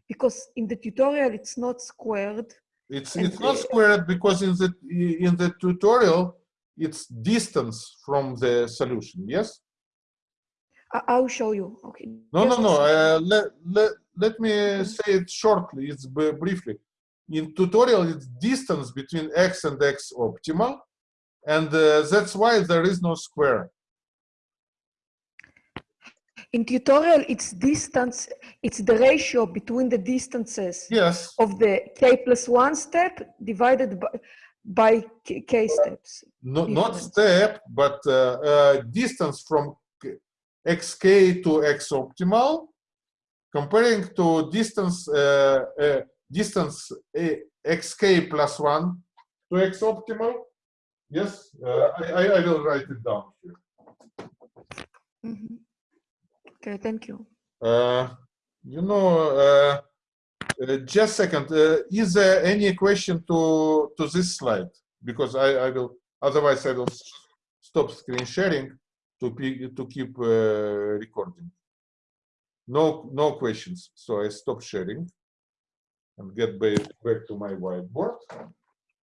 because in the tutorial it's not squared. It's it's not squared because in the in the tutorial it's distance from the solution. Yes. I'll show you. Okay. No, no, just no. Uh, let let let me say it shortly. It's briefly. In tutorial, it's distance between x and x optimal, and uh, that's why there is no square. In tutorial, it's distance, it's the ratio between the distances Yes. of the k plus one step divided by, by k, k steps. No, not step, but uh, uh, distance from xk to x optimal, comparing to distance uh, uh, distance uh, xk plus one to x optimal. Yes, uh, I, I will write it down here. Mhm. Okay, thank you. Uh, you know, uh, uh, just a second. Uh, is there any question to to this slide? Because I I will otherwise I will stop screen sharing to to keep uh, recording. No no questions. So I stop sharing and get back back to my whiteboard.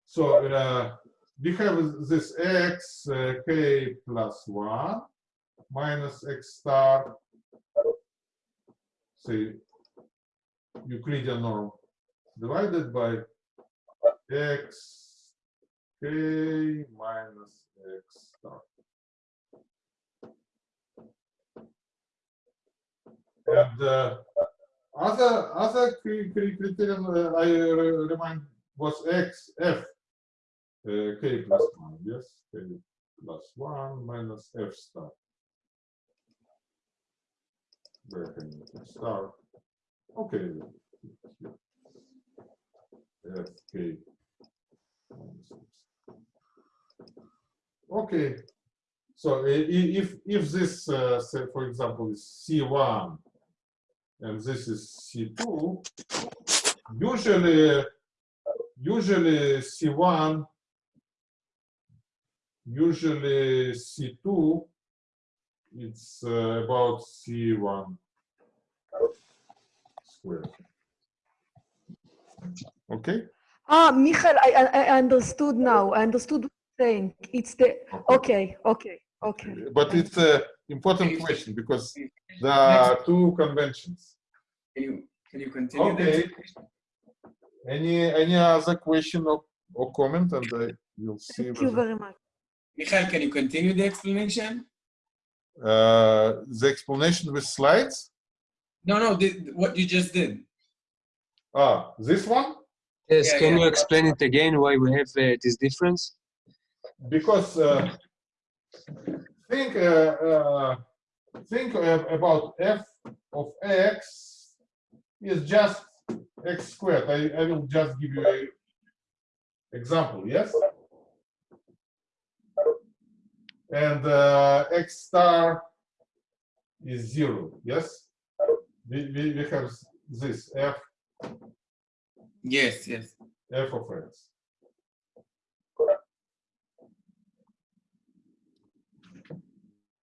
So uh, we have this x uh, k plus one minus x star say Euclidean norm divided by x k minus x star. And uh, other other cri- cri- criterion uh, I remind was x f k plus one yes k plus one minus f star. Where can you start? Okay. Okay. Okay. So i- if if this, uh, say for example, is C1 and this is C2, usually usually C1 usually C2 it's uh, about C1 squared. Okay? Ah, Michael, I, I, I understood now. I understood what you're saying. It's the, okay, okay, okay. But it's an important question because there are two conventions. Can you can you continue Okay. explanation? Any any other question or, or comment and I will see Thank you very much. Michael, can you continue the explanation? uh, the explanation with slides. No, no, the, what you just did. Ah, this one? Yes, Yeah, can yeah. you explain it again why we have uh, this difference? because uh, think uh, uh, think uh, about f of x is just x squared. I, I will just give you an example. Yes, and uh, x star is zero. Yes, we, we, we have this f Yes, yes. f of x.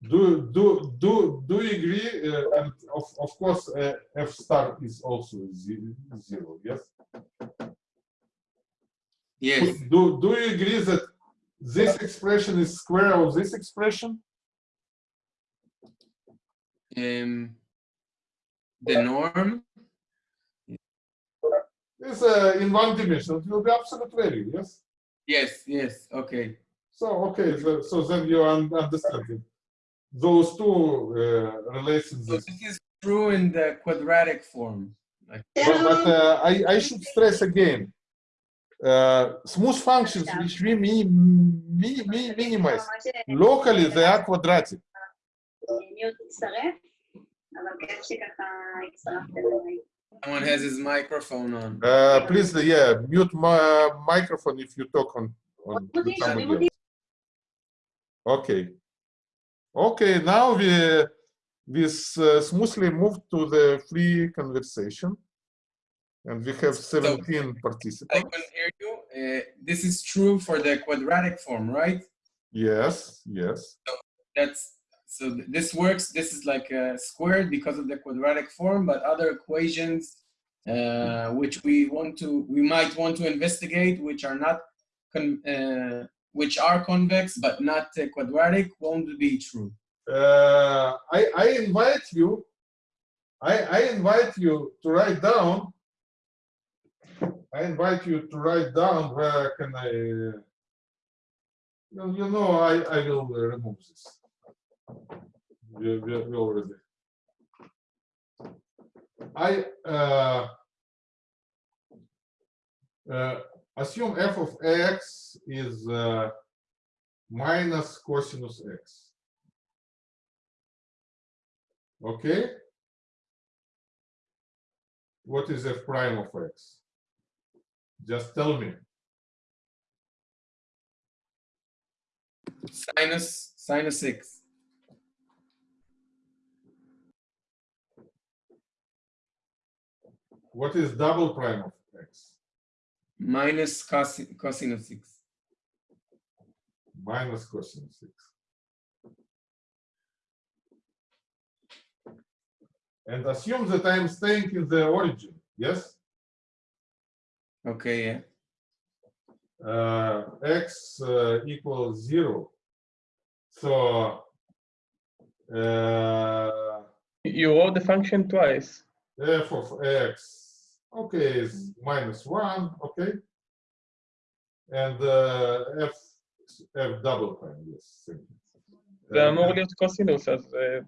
Do do do do you agree? Uh, and of of course, uh, f star is also ze- zero. Yes. Yes. Do do you agree that this expression is square of this expression? Um, the norm. Is uh, in one dimension, it will be absolute value, yes? Yes, yes. Okay. So, okay, so, so then you understand it. Those two uh, relations. So this is true in the quadratic form. Like, But, but uh, I, I should stress again, Э, uh, smooth functions which we mi mi mi minimize. Locally they are quadratic. Someone has his microphone on. Uh, please, yeah, mute my microphone if you talk on, on Okay. Okay, now we this uh, smoothly move to the free conversation. And we have 17 I participants. can hear you. Uh, this is true for the quadratic form, right? Yes, yes. That's so this works. This is like uh, squared because of the quadratic form, but other equations uh, which we want to, we might want to investigate, which are not, con- uh, which are convex but not uh, quadratic, won't be true. Uh, I, I invite you, I, I invite you to write down, I invite you to write down where can I, uh, you know, I, I will remove this. We, we, we already. I, uh, uh, assume f of x is uh, minus cosinus x. Okay? What is f prime of x? Just tell me. Sinus, sinus six. What is double prime of x? minus cosine, cosinus six. Minus cosinus x. And assume that I'm staying in the origin, yes? Okay, yeah. Uh, x uh, equals zero. So uh, You wrote the function twice. f of x, okay, is minus one, okay? And uh, f, f double prime, yes. thank you. זה Uh, אמור להיות קוסינוס, אז אה,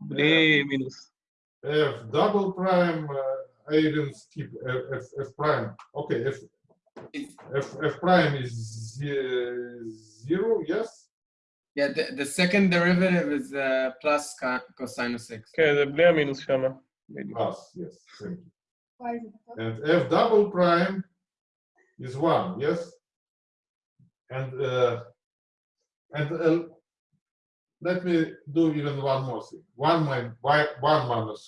בלי מינוס. f double prime, uh, I didn't skip f, f, f prime. Okay, f, f, f prime is ze- zero, yes? Yeah, the, the second derivative is uh, plus co- cosinus six. כן, זה בלי המינוס שמה. בדיוק. Plus, yes, thank you. And f double prime is one, yes? And uh, and uh, let me do even one more thing. One min why one minus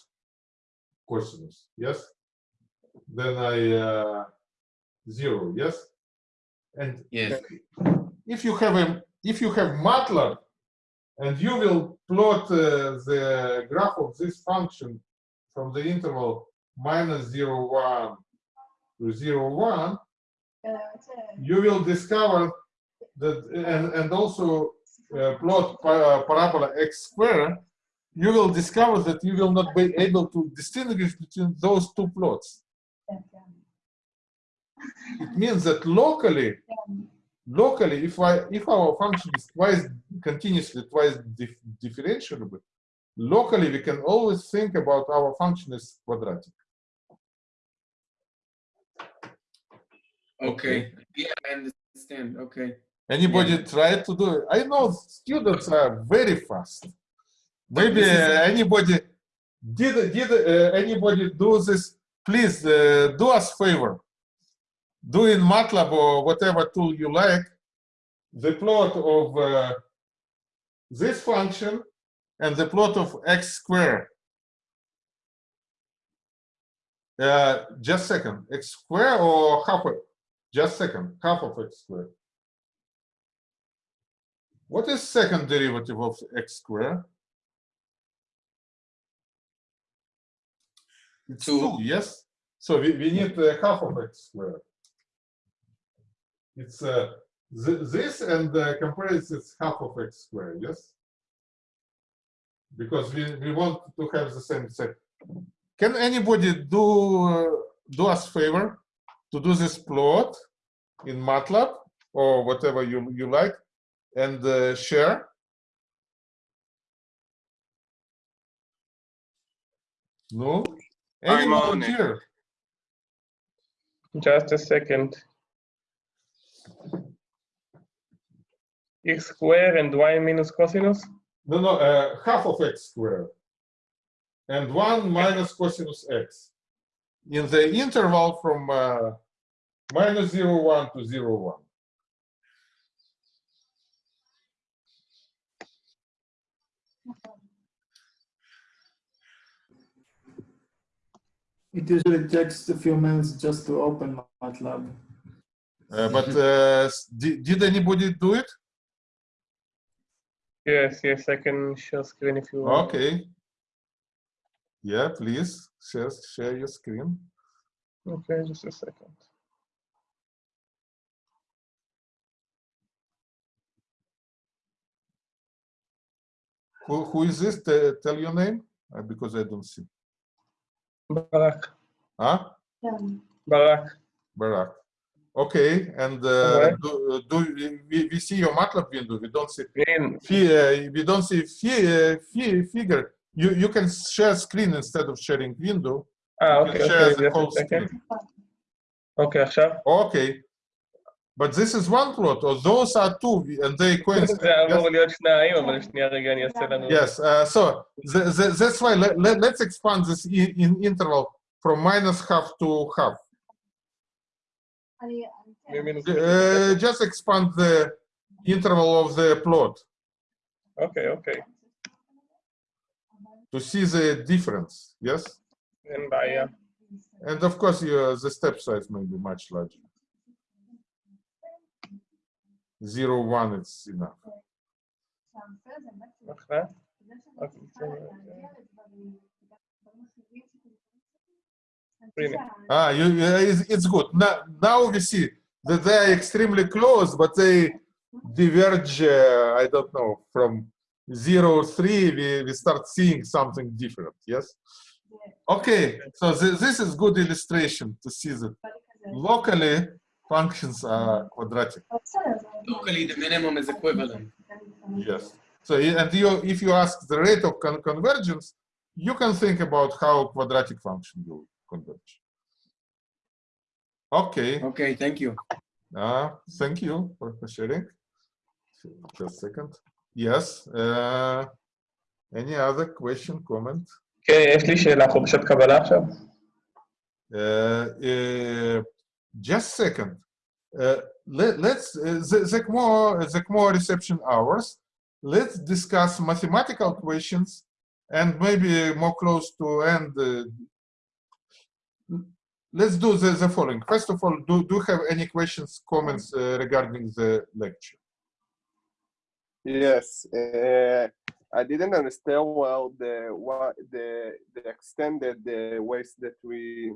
cosinus, yes? Then I uh, zero, yes? And Yes. if you have a if you have MATLAB and you will plot uh, the graph of this function from the interval minus 0, 1 to 0, 1, you will discover that, and, and also uh, plot pa- parabola x square, you will discover that you will not be able to distinguish between those two plots. It means that locally, locally, if I if our function is twice continuously twice dif- differentiable, locally we can always think about our function as quadratic. Okay. Yeah, I understand. Okay. Anybody try to do it? I know students are very fast. Maybe anybody did did uh, anybody do this? Please uh, do us favor. Do in MATLAB or whatever tool you like the plot of uh, this function and the plot of x square. Uh, just second, x square or half of, just second, half of x square. What is second derivative of x square? It's Two. two, yes? So we, we need uh, half of x squared. It's uh, th- this and uh, compare it is half of x squared, yes? Because we, we want to have the same set. Can anybody do uh, do us favor to do this plot in MATLAB or whatever you you like and uh, share? No? Any I'm on it. volunteer? Just a second. x square and y minus cosinus? No, no, uh, half of x squared. And 1 minus cosinus x. In the interval from uh, minus 0, 1 to 0, 1. It usually takes a few minutes just to open MATLAB. Uh, but uh, did, did anybody do it? Yes, yes, I can share screen if you want. Okay. Yeah, please share, share your screen. Okay, just a second. Who, who is this? Tell your name uh, because I don't see. Barak. Huh? Barak. Barak. Okay, and uh, Alright. do, do we, we see your MATLAB window? We don't see. Green. Fi- uh, we don't see fi- uh, fi- figure. You you can share screen instead of sharing window. Ah, You okay, can share okay, the just whole a second. screen. אוקיי, עכשיו? Okay, But this is one plot, or those are two, and they coincide. yes, uh, so the, the, that's why let, let, us expand this in, in interval from minus half to half. Uh, just expand the interval of the plot. Okay, okay. To see the difference, yes? And, by, uh, and of course, you, the step size may be much larger zero one is enough. Okay. Okay. Ah, you, it's good. Now, now we see that they are extremely close, but they diverge, uh, I don't know, from zero three, we, we start seeing something different, yes? Okay, so th this is good illustration to see that locally functions are quadratic Locally, the minimum is equivalent. Yes. So i- and you, if you ask the rate of con- convergence, you can think about how quadratic function will converge. Okay. Okay, thank you. Uh, thank you for, for sharing. Just a second. Yes. Uh, any other question, comment? כן, יש לי שאלה, חופשת קבלה עכשיו? Uh, uh, just second. Uh, let, let's uh, the, the more the more reception hours. Let's discuss mathematical questions and maybe more close to end. Uh, let's do the, the following. First of all, do do you have any questions, comments uh, regarding the lecture? Yes, uh, I didn't understand well the what the the extended uh, ways that we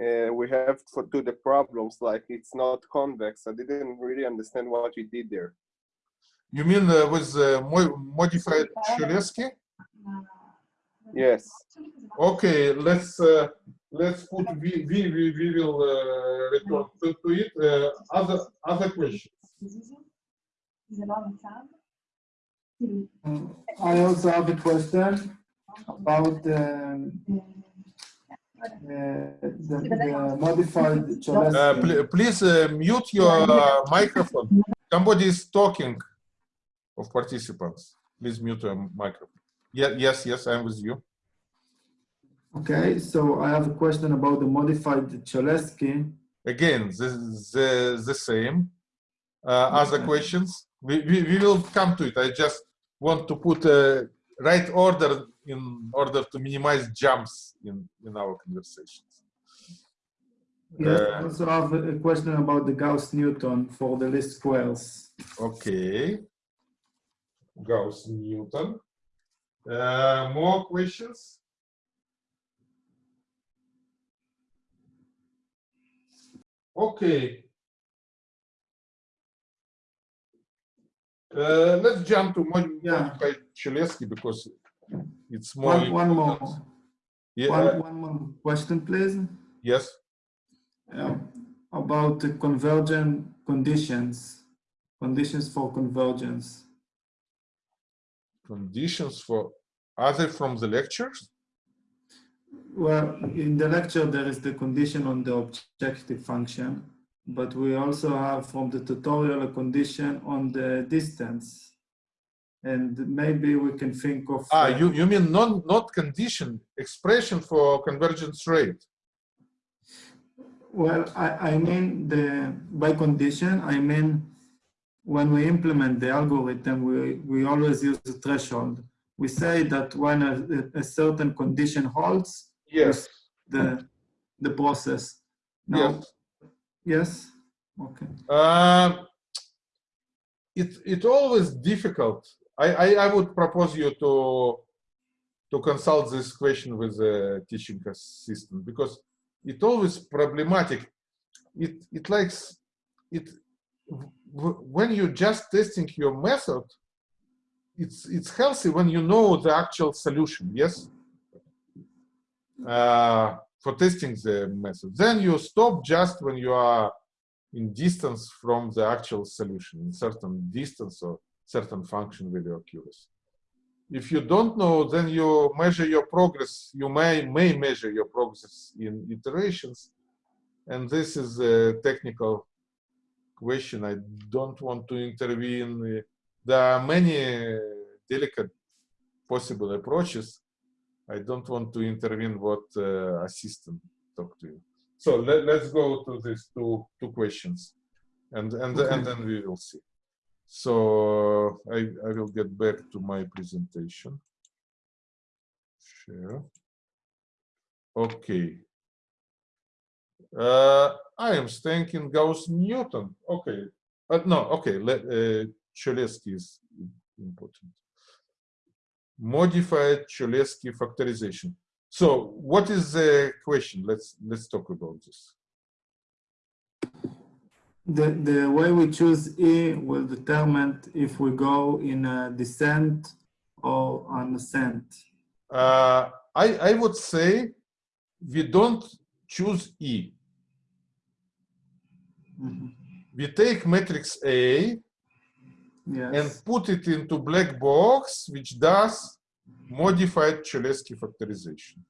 uh, we have to do the problems. Like it's not convex. I didn't really understand what you did there. You mean uh, with uh, mo- modified Cholesky? Yes. Okay, let's uh, let's put we we we, we will uh, return to, to it. Uh, other other questions. Uh, I also have a question about um, uh, the, the modified Uh, Cholesky. pl- please uh, mute your uh, microphone. Somebody is talking of participants. Please mute your microphone. Yeah, yes, yes, I'm with you. Okay, so I have a question about the modified Cholesky. Again, the the, the same. Uh, other questions? We, we we will come to it. I just want to put a right order in order to minimize jumps in in our conversations. Yes, I Uh, also have a a question about the Gauss-Newton for the least squares. Okay. Gauss Newton. Uh, more questions? Okay. Uh, let's jump to mod Yeah. Cholesky because it's more. One, one more. Yeah, One, uh, one more question, please. yes. Uh, about the convergent conditions, conditions for convergence. Conditions for other from the lectures. Well, in the lecture, there is the condition on the objective function, but we also have from the tutorial a condition on the distance. And maybe we can think of. Ah, uh, you, you mean non, not condition, expression for convergence rate. Well, I, I mean the by condition, I mean when we implement the algorithm, we, we always use a threshold. We say that when a, a certain condition holds, Yes. the the process. Now, Yes. yes, okay. Uh, it it always difficult. I, I I would propose you to to consult this question with the teaching assistant because it always problematic. It it likes it when you're just testing your method. It's it's healthy when you know the actual solution. Yes. Uh, for testing the method, then you stop just when you are in distance from the actual solution, in certain distance or certain function value accuracy. If you don't know, then you measure your progress. You may may measure your progress in iterations, and this is a technical question. I don't want to intervene. There are many delicate possible approaches. I don't want to intervene what uh, assistant talk to you. So let, let's go to these two two questions, and and and then we will see. So I I will get back to my presentation. Share. Okay. Uh, I am staying in Gauss Newton. Okay. Uh, no. Okay. Let uh, Cholesky is important. Modified Cholesky factorization. So what is the question? Let's let's talk about this. The, the way we choose E will determine if we go in a descent or an ascent. Uh, I I would say we don't choose E. Mhm. We take matrix A and put it into black box, which does modified Cholesky factorization.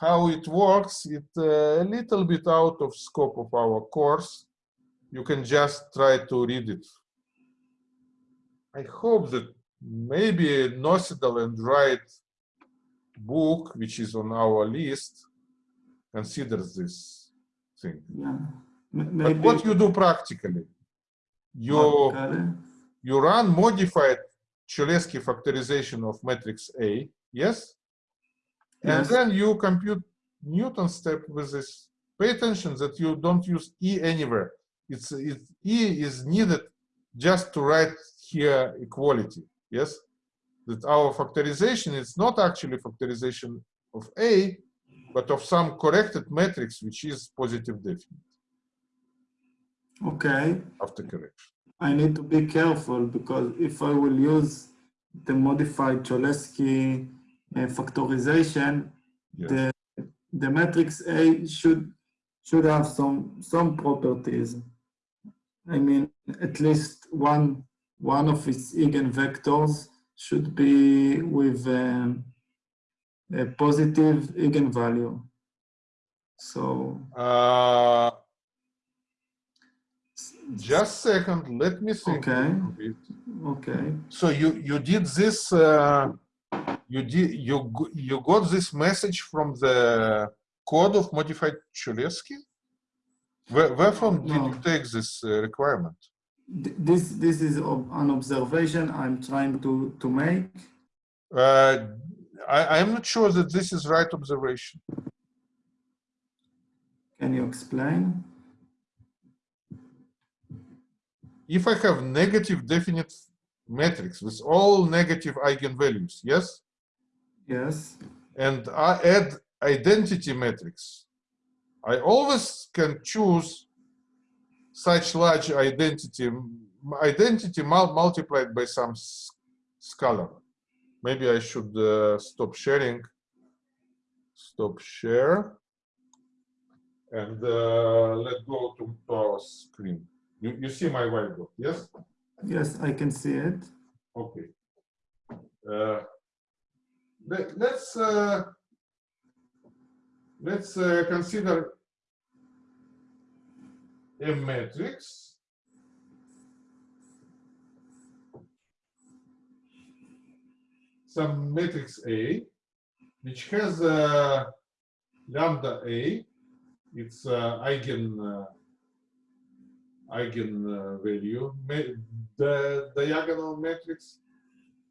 How it works, it uh, a little bit out of scope of our course. You can just try to read it. I hope that maybe Nocedal and Wright book, which is on our list, considers this thing. yeah. But what you do practically? You you run modified Cholesky factorization of matrix A, yes? And Yes. then you compute Newton step with this. Pay attention that you don't use E anywhere. It's, it, E is needed just to write here equality, yes? That our factorization is not actually factorization of A, but of some corrected matrix, which is positive definite Okay, after correction. I need to be careful because if I will use the modified Cholesky uh, factorization, Yes. the the matrix A should should have some some properties. I mean, at least one one of its eigenvectors should be with um, a positive eigenvalue. So Uh, just second, let me think. a Okay. okay, So you you did this. Uh, you did you you got this message from the code of modified Cholesky. Where, where from did you take this uh, requirement? This this is an observation I'm trying to to make. Uh, I I'm not sure that this is right observation. Can you explain? If I have negative definite matrix with all negative eigenvalues, yes, Yes. and I add identity matrix, I always can choose such large identity identity multiplied by some scalar. Maybe I should uh, stop sharing. Stop share. And uh, let's go to, to our screen. You, you see my whiteboard, yes? Yes, I can see it. Okay. Uh, let, let's uh, let's uh, consider a matrix. Some matrix A which has uh, lambda A. Its uh, eigen uh, uh, value. The diagonal matrix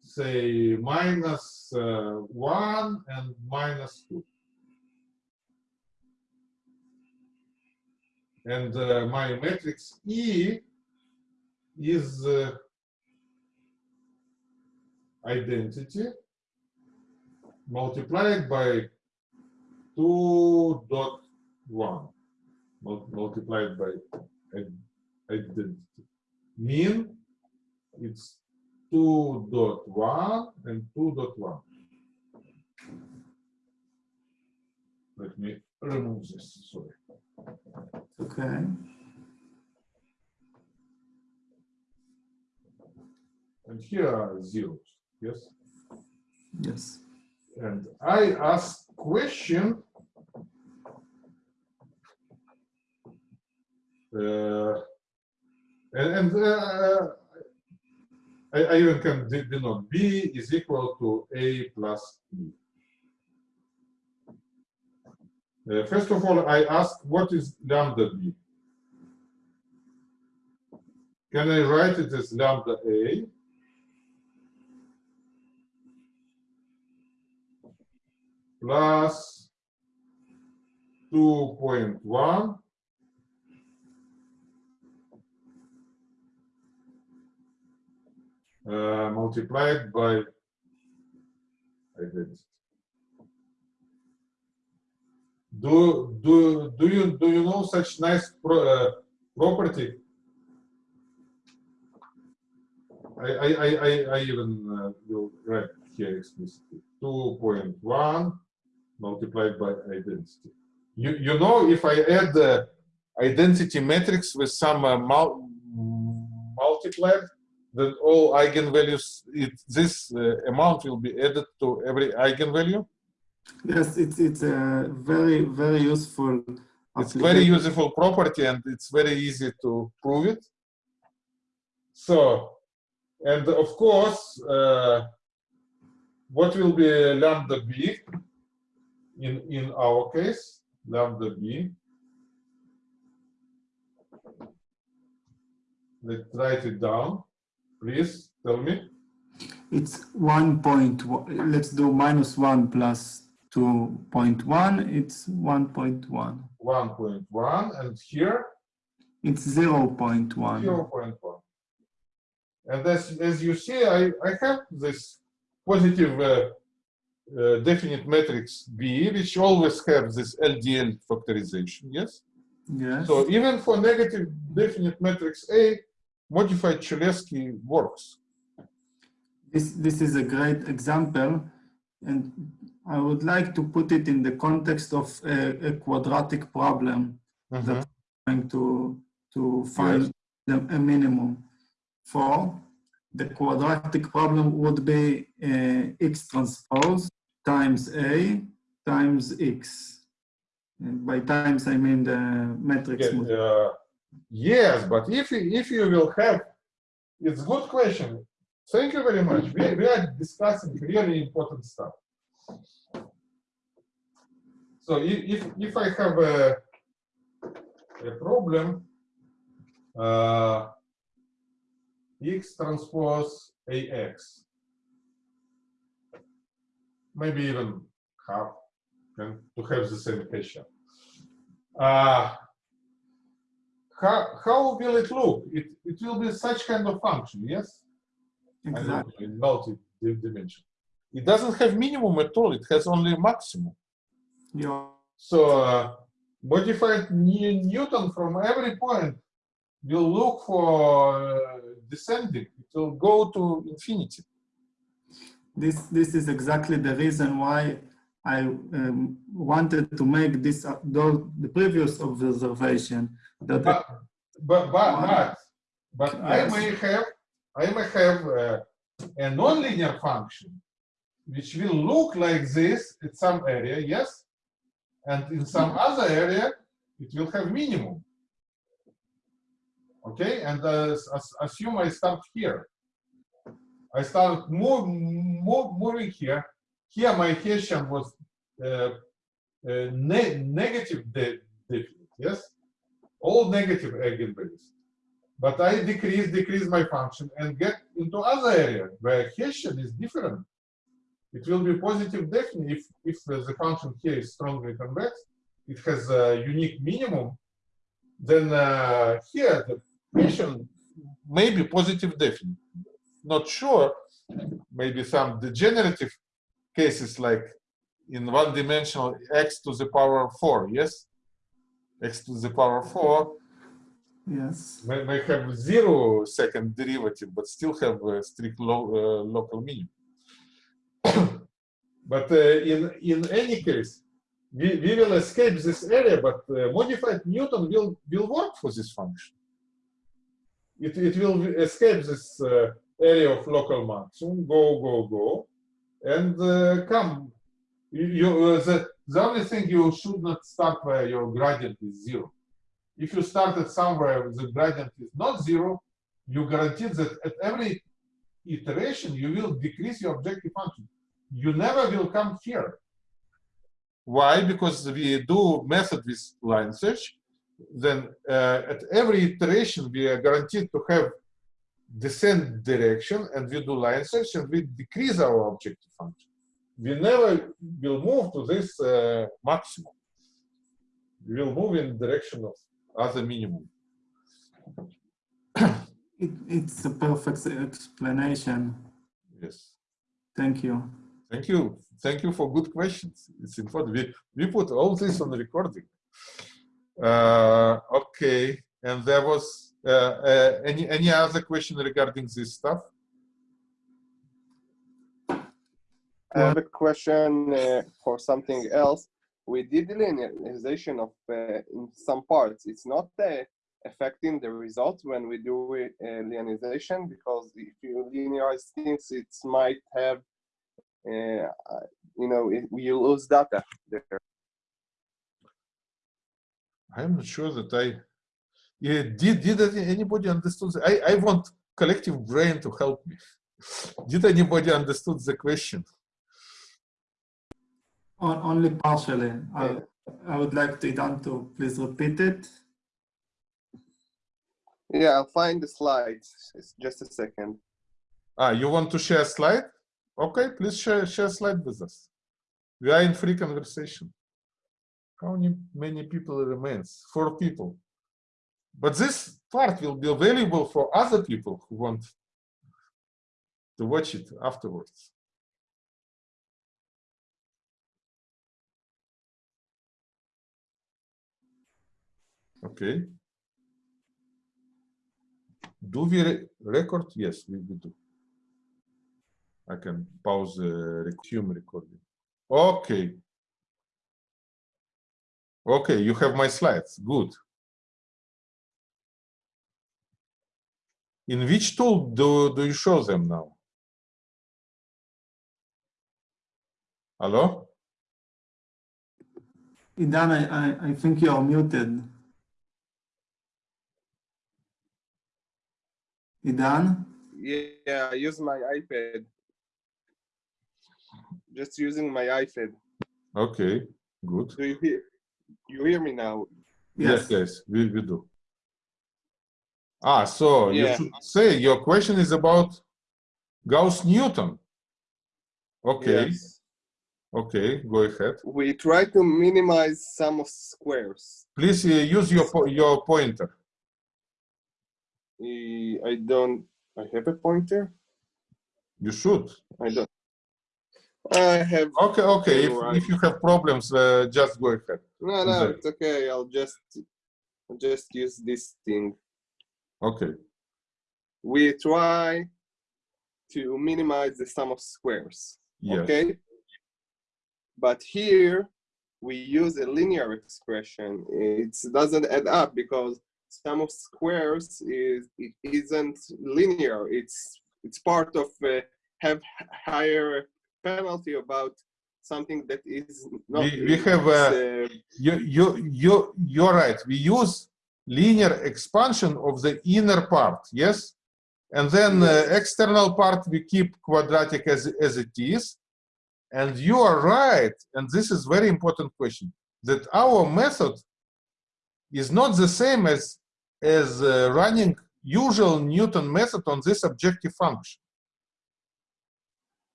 say minus uh, 1 and minus 2 and uh, my matrix E is uh, identity multiplied by 2 dot 1 multiplied by id- identity. Mean it's 2 dot 1 and 2 dot 1 let me remove this sorry Okay. and here are zeros yes Yes. and I ask question uh, and, and uh, I, I even can denote B is equal to A plus E. Uh, first of all, I ask what is lambda B? Can I write it as lambda A? plus 2.1 uh, multiplied by identity. Do do do you do you know such nice pro, uh, property? I I I I, even uh, will write here explicitly. 2.1 multiplied by identity. You, you know, if I add the identity matrix with some uh, mul multiplier, then all eigenvalues, it, this uh, amount will be added to every eigenvalue. Yes, it's it's a very very useful. It's very useful property and it's very easy to prove it. So, and of course, uh, what will be lambda b in, in our case, lambda b. Let's write it down. Please tell me. It's one point. Let's do minus one plus point one. It's one point one. 1.1 and here It's zero point one. 0.1. And as, as you see, I, I have this positive uh, uh, definite matrix B, which always have this LDL factorization, yes? Yes. So even for negative definite matrix A, modified Cholesky works. This this is a great example, and I would like to put it in the context of a, a quadratic problem that trying to to find the, a minimum for. The quadratic problem would be uh, x transpose times a times x. And by times I mean the matrix. Yeah, uh, yes, but if you, if you will have, it's a good question. Thank you very much. We, we are discussing really important stuff. So if, if, I have a, a problem, uh, x transpose ax, maybe even half, can, to have the same question. Uh, how, how will it look? It, it will be such kind of function, yes? I don't know, Exactly. in multi-dimension. It doesn't have minimum at all, it has only maximum. Yeah. So uh, modified Newton from every point will look for uh, descending. It will go to infinity. This, this is exactly the reason why I um, wanted to make this, uh, the previous observation that But, but, but, but, but I may have, I may have uh, a nonlinear function which will look like this at some area, yes? And in some other area, it will have minimum. Okay, and uh, as- as- assume I start here. I start move, move, moving here. Here my Hessian was uh, uh, ne negative de definite, yes? All negative eigenvalues. But I decrease, decrease my function and get into other area where Hessian is different. It will be positive definite if, if the function here is strongly convex, it has a unique minimum, then uh, here the Hessian may be positive definite. Not sure, maybe some degenerative cases like in one dimensional x to the power of 4, yes? x to the power of 4 yes, may, may have zero second derivative, but still have a strict lo, uh, local minimum. But uh, in, in any case, we, we will escape this area, but uh, modified Newton will, will work for this function. It, it will escape this uh, area of local maximum, go, go, go, and come. You, you, the, the only thing you should not start where your gradient is zero if you started somewhere where the gradient is not zero, you guarantee that at every iteration you will decrease your objective function. You never will come here. Why? Because we do method with line search, then uh, at every iteration we are guaranteed to have descent direction and we do line search and we decrease our objective function. We never will move to this uh, maximum. We will move in direction of other minimum. it, it's a perfect explanation. Yes. Thank you. Thank you. Thank you for good questions. It's important. We, we put all this on the recording. Uh, okay. And there was uh, uh, any any other question regarding this stuff? I have a question uh, for something else. We did linearization of uh, in some parts. It's not uh, affecting the results when we do linearization because if you linearize things, it might have, you know, it, you lose data there. I'm not sure that I yeah, did did anybody understood? the- I I want collective brain to help me. Did anybody understood the question? On, only partially. I, I would like to Idan to please repeat it. Yeah, I'll find the slides. It's just a second. Ah, you want to share a slide? Okay, please share share slide with us. We are in free conversation. How many, many people remains? Four people. But this part will be available for other people who want to watch it afterwards. Okay. Do we re- record? Yes, we do. I can pause the resume recording. Okay. Okay, you have my slides. Good. In which tool do, do you show them now? Hello? Idan, I, I, I think you are muted. Idan? Yeah, I use my iPad. Just using my iPad. Okay, good. Do you hear? You hear me now? Yes, yes, we, we do. Ah, so you should say your question is about Gauss-Newton. Okay, Yes. okay, go ahead. We try to minimize sum of squares. Please uh, use your po your pointer. I don't. I have a pointer. You should. I don't. I have. Okay, okay. If, Right. if you have problems, uh, just go ahead. No, no, Okay. it's okay. I'll just, I'll just use this thing. Okay. we try to minimize the sum of squares. Yes. Okay. But here we use a linear expression. It doesn't add up because sum of squares is it isn't linear. It's it's part of uh, have higher penalty about something that is not. We- we have, it's, uh, uh, You, you, you, you're right. We use linear expansion of the inner part, yes? And then uh, external part, we keep quadratic as, as it is. And you are right, and this is very important question, that our method is not the same as, as uh, running usual Newton method on this objective function.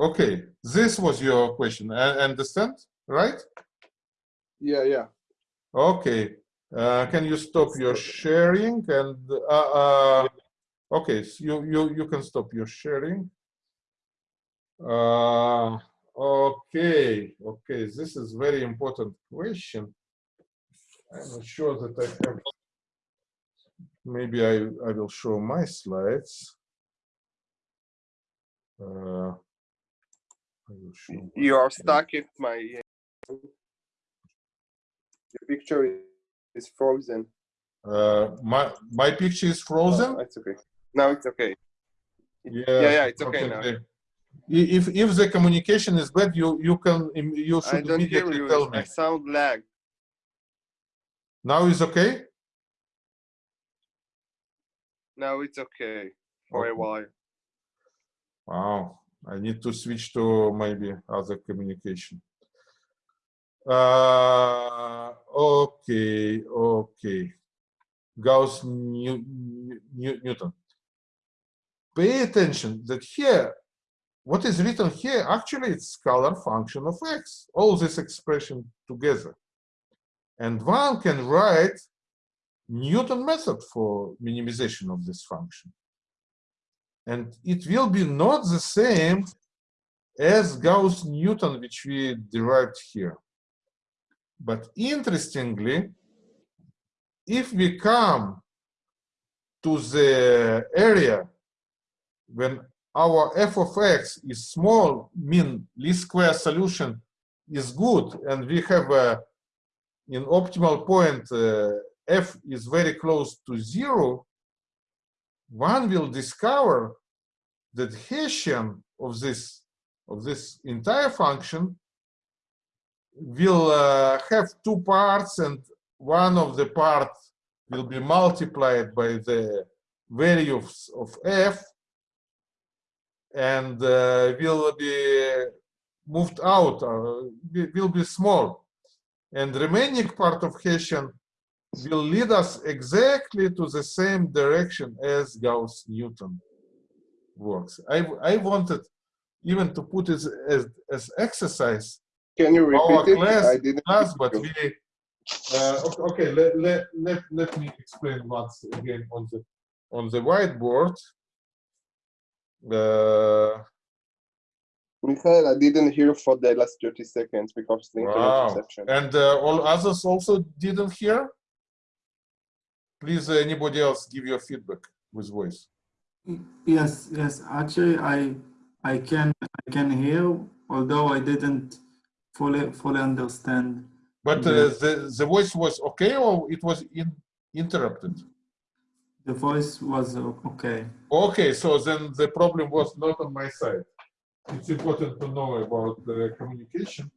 Okay, this was your question. I understand, right? yeah, yeah. Okay, uh, can you stop your sharing and, uh, uh, okay, so you, you, you can stop your sharing. Uh, okay, okay, this is very important question. I'm not sure that I have, maybe I, I will show my slides. Uh, I will show You are stuck at my. The picture is frozen. Uh, my my picture is frozen. Oh, it's okay. Now it's okay. Yeah, Yeah, yeah, it's okay now. If if the communication is bad, you you can you should immediately you. tell me. I sound lag. Now is okay. Now it's okay for a while. Wow, I need to switch to maybe other communication. Uh, okay, okay. Gauss New, New, Newton. Pay attention that here, what is written here, actually it's scalar function of x, all this expression together. And one can write Newton method for minimization of this function. And it will be not the same as Gauss-Newton, which we derived here. But interestingly, if we come to the area when our f of x is small, mean least square solution is good, and we have a in optimal point uh, f is very close to zero, one will discover that Hessian of this of this entire function will uh, have two parts and one of the parts will be multiplied by the value of, f and uh, will be moved out will be small. And remaining part of Hessian will lead us exactly to the same direction as Gauss-Newton works. I, I wanted even to put it as, as exercise Can you our repeat it? class, I didn't. class but we, uh, okay, okay let, let, let, let me explain once again on the, on the whiteboard. Uh, Michael, I didn't hear for the last 30 seconds because the internet Wow. reception. and uh, all others also didn't hear? Please, uh, anybody else give your feedback with voice. Yes, yes, actually, I, I can, I can hear, although I didn't fully, fully understand. But uh, the, the voice was okay or it was in, interrupted? The voice was okay. Okay, so then the problem was not on my side. It's important to know about the communication.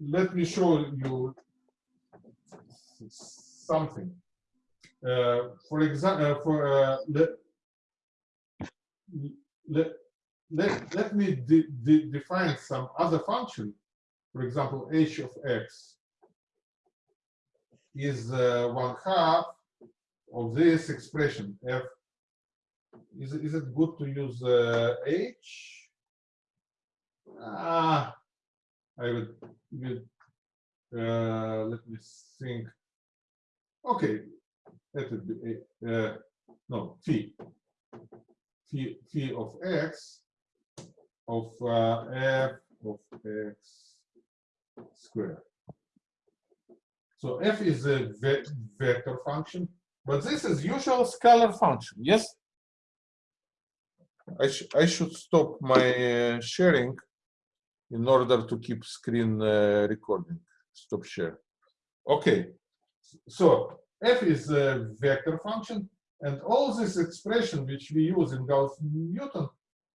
Let me show you something. Uh, for example, uh, for uh, let, let, let, let me de de define some other function. For example, h of x is uh, one half of this expression f is, is it good to use uh, h? Ah, I would, would uh, let me think. Okay, that would be uh, no phi phi phi of x of uh, f of x squared. So f is a ve vector function But this is usual scalar function, yes? I, sh I should stop my uh, sharing in order to keep screen uh, recording. Stop share. Okay, so f is a vector function, and all this expression which we use in Gauss-Newton,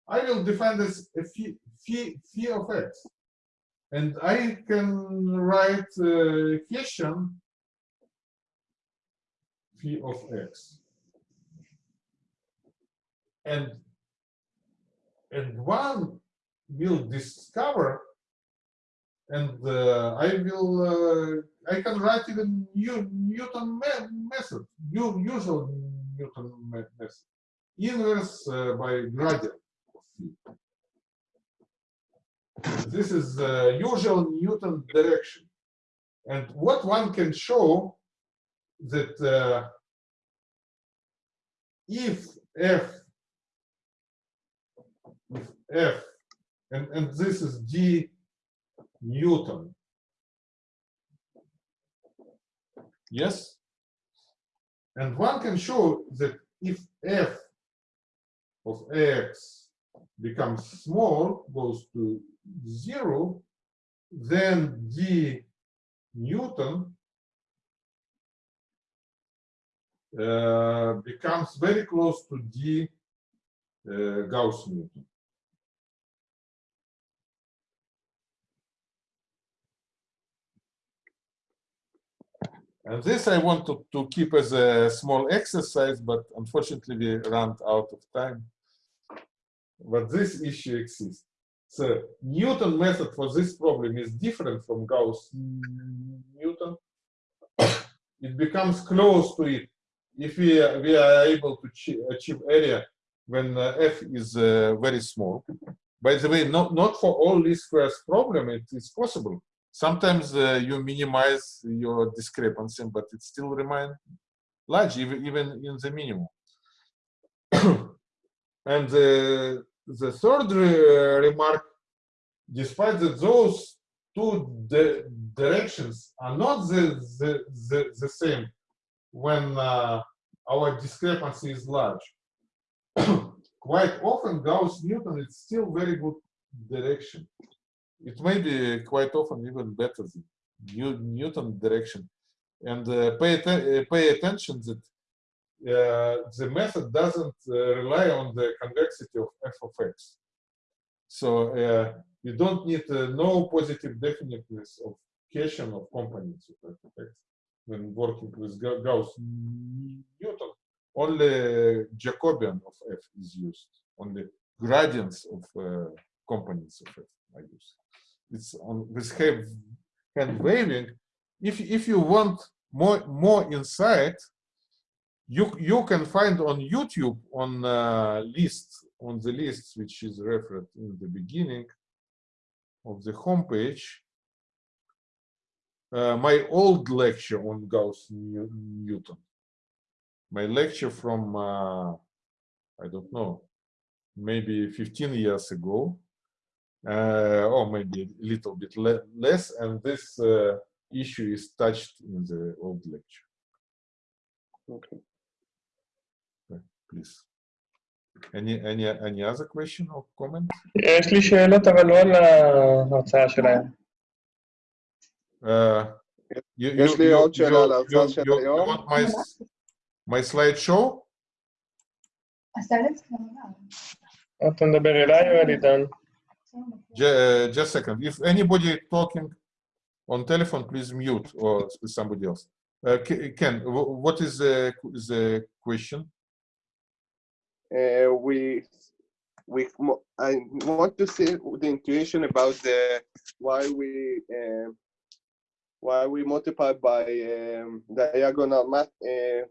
I will define as a phi, phi, phi of x. And I can write uh, question phi of x. And and one will discover, and uh, I will uh, I can write even New, Newton me method, new, usual Newton me method, inverse uh, by gradient. of phi. This is uh, usual Newton direction. And what one can show that uh, if f if f and, and this is d newton yes and one can show that if f of x becomes small goes to zero then d newton uh, becomes very close to d uh, Gauss Newton. And this I want to, to keep as a small exercise, but unfortunately we ran out of time. But this issue exists. So Newton method for this problem is different from Gauss Newton. it becomes close to it if we, we are able to achieve area when uh, f is uh, very small. By the way, not, not for all least squares problem, it is possible. Sometimes uh, you minimize your discrepancy, but it still remains large, even, even in the minimum. and the, the third re remark, despite that those two di directions are not the, the, the, the same when uh, our discrepancy is large. Quite often Gauss-Newton is still very good direction. It may be quite often even better than New Newton direction. And uh, pay, atten pay attention that uh, the method doesn't uh, rely on the convexity of f of x. So uh, you don't need uh, no positive definiteness of cation of components of f of x when working with Gauss-Newton. Only Jacobian of f is used. Only gradients of uh, components of f are used. It's on with hand waving. If if you want more more insight, you you can find on YouTube on uh, list on the list which is referred in the beginning of the homepage. Uh, my old lecture on Gauss Newton. My lecture from uh, I don't know, maybe 15 years ago, or maybe a little bit le less, and this uh, issue is touched in the old lecture. Okay. Please. Any, any, any other question or comment? יש לי שאלות, אבל לא על ההרצאה שלהם. Uh, you, יש you, לי you, עוד שאלה you, על ההרצאה you, של you, you היום. want my, my slideshow? אתה מדבר אליי או אל עידן? Uh, just a second. If anybody talking on telephone, please mute or somebody else. Uh, Ken, what is the, the question? Uh, we we I want to see the intuition about the why we um, why we multiply by um, diagonal math. Uh,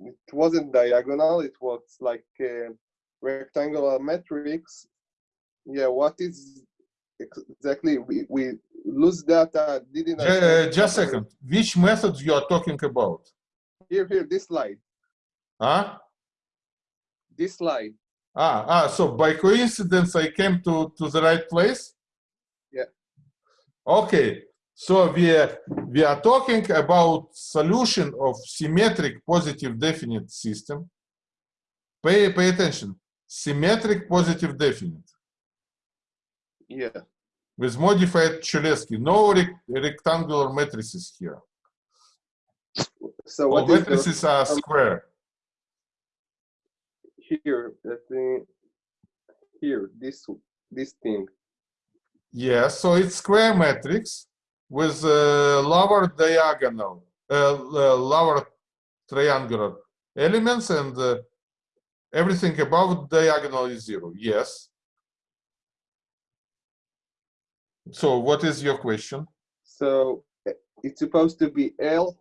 it wasn't diagonal; it was like uh, rectangular matrix. Yeah, what is exactly? We we lose data. Didn't I Ju- say- uh, Just a second. Which method you are talking about? Here, here, this slide, Huh? this slide. Ah, ah, so by coincidence, I came to, to the right place? Yeah. Okay, So we are, we are talking about solution of symmetric positive definite system. Pay, pay attention. Symmetric positive definite Yeah. with modified Cholesky. No rec- rectangular matrices here. So All what is the, matrices are um, square. here? Let me here this this thing. Yes, so it's square matrix with uh, lower diagonal, uh, uh, lower triangular elements and uh, everything above diagonal is zero. Yes. So what is your question? So uh, it's supposed to be L.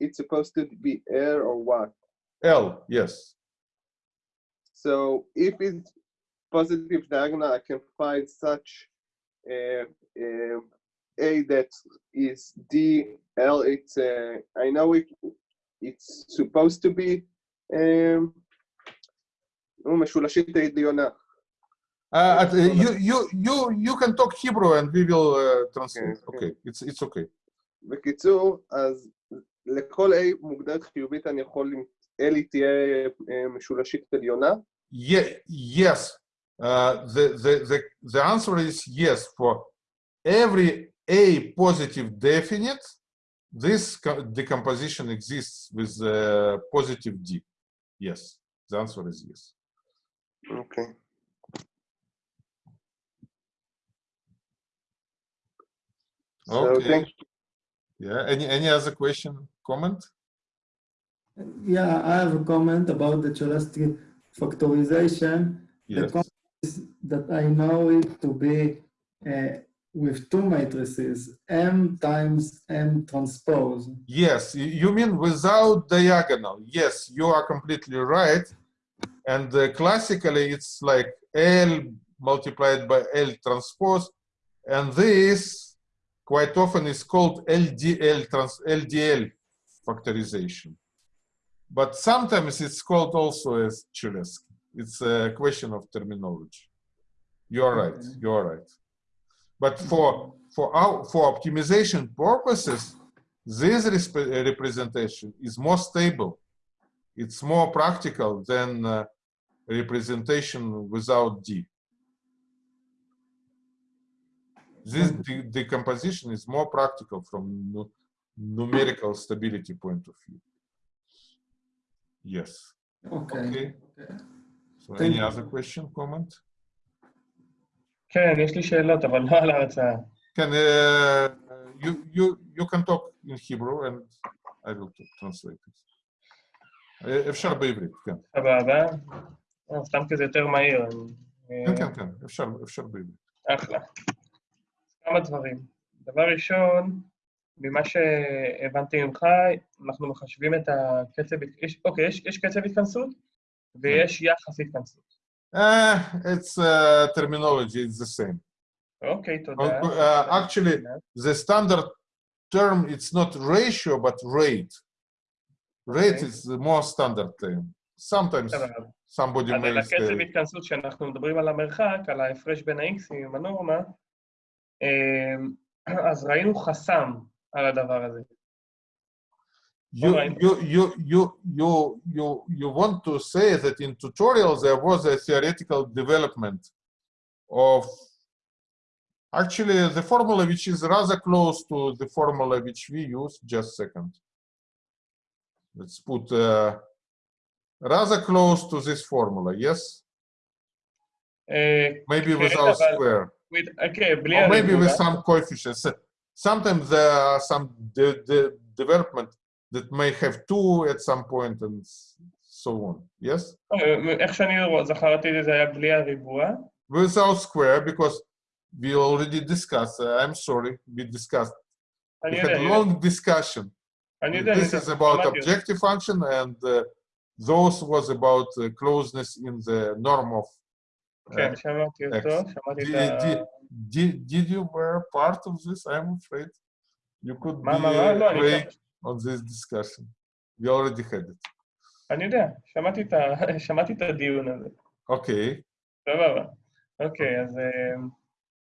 It's supposed to be L or what? L, yes. So if it's positive diagonal, I can find such uh, uh, a that is D L. It's uh, I know it. It's supposed to be um, נו, משולשית העליונה. Uh, at- uh, you you you you can talk Hebrew and we will uh, translate. Okay, it's it's okay. בקיצור, אז לכל A מוגדרת חיובית אני יכול, עם- L היא תהיה אה, משולשית עליונה. Ye- yes, uh, the, the, the, the answer is yes. For every A positive definite, this co- decomposition exists with uh, positive D. Yes, the answer is yes. Okay. So thank you. Yeah. Any any other question, comment? Yeah, I have a comment about the Cholesky factorization. Yes. The is that I know it to be uh, with two matrices, M times M transpose. Yes, you mean without diagonal. Yes, you are completely right. And uh, classically, it's like L multiplied by L transpose. And this quite often is called LDL, trans, LDL factorization. But sometimes it's called also as Cholesky. It's a question of terminology. You're right, you're right. But for for our for optimization purposes, this uh, representation is more stable. It's more practical than uh, representation without D. This de- decomposition is more practical from nu- numerical stability point of view. Yes. Okay. Okay. okay. So Thank any you. other question, comment? כן, יש לי שאלות, אבל לא על ההרצאה. Can uh, you you you can talk in Hebrew and I will t- translate it. אה, אפשר בעברית, כן. סבבה. אה, סתם כי זה יותר מהיר. אה, כן, כן, כן, אפשר, אפשר בעברית. אחלה. כמה דברים. דבר ראשון, ממה שהבנתי ממך, אנחנו מחשבים את הקצב, יש, אוקיי, יש, יש קצב התכנסות ויש יחס התכנסות. Uh, it's uh, terminology, it's the same. אוקיי, תודה. Uh, actually, the standard term, it's not ratio, but rate. Rate Okay. is the more standard term. Sometimes somebody אז על may הקצב התכנסות שאנחנו מדברים על המרחק, על ההפרש בין ה-Xים עם הנורמה, אז ראינו חסם על הדבר הזה. you, Alright. you, you, you, you, you, you want to say that in tutorial there was a theoretical development of actually the formula which is rather close to the formula which we use. Just a second. Let's put uh, rather close to this formula. Yes, אה, maybe כן, without אבל- square, with okay, Blair or maybe with that. some coefficients. Sometimes there are some de de development that may have two at some point and so on. Yes. Without square because we already discussed. Uh, I'm sorry, we discussed. We had a long discussion. This is about objective function and. Uh, those was about uh, closeness in the norm of כן, שמעתי X. אותו, שמעתי Did, את ה... did, you were part of this? I'm afraid you could be מה? לא, awake on this discussion. We already had it. אני יודע, שמעתי את שמעתי הדיון הזה. Okay. סבבה. אוקיי, אז, אה,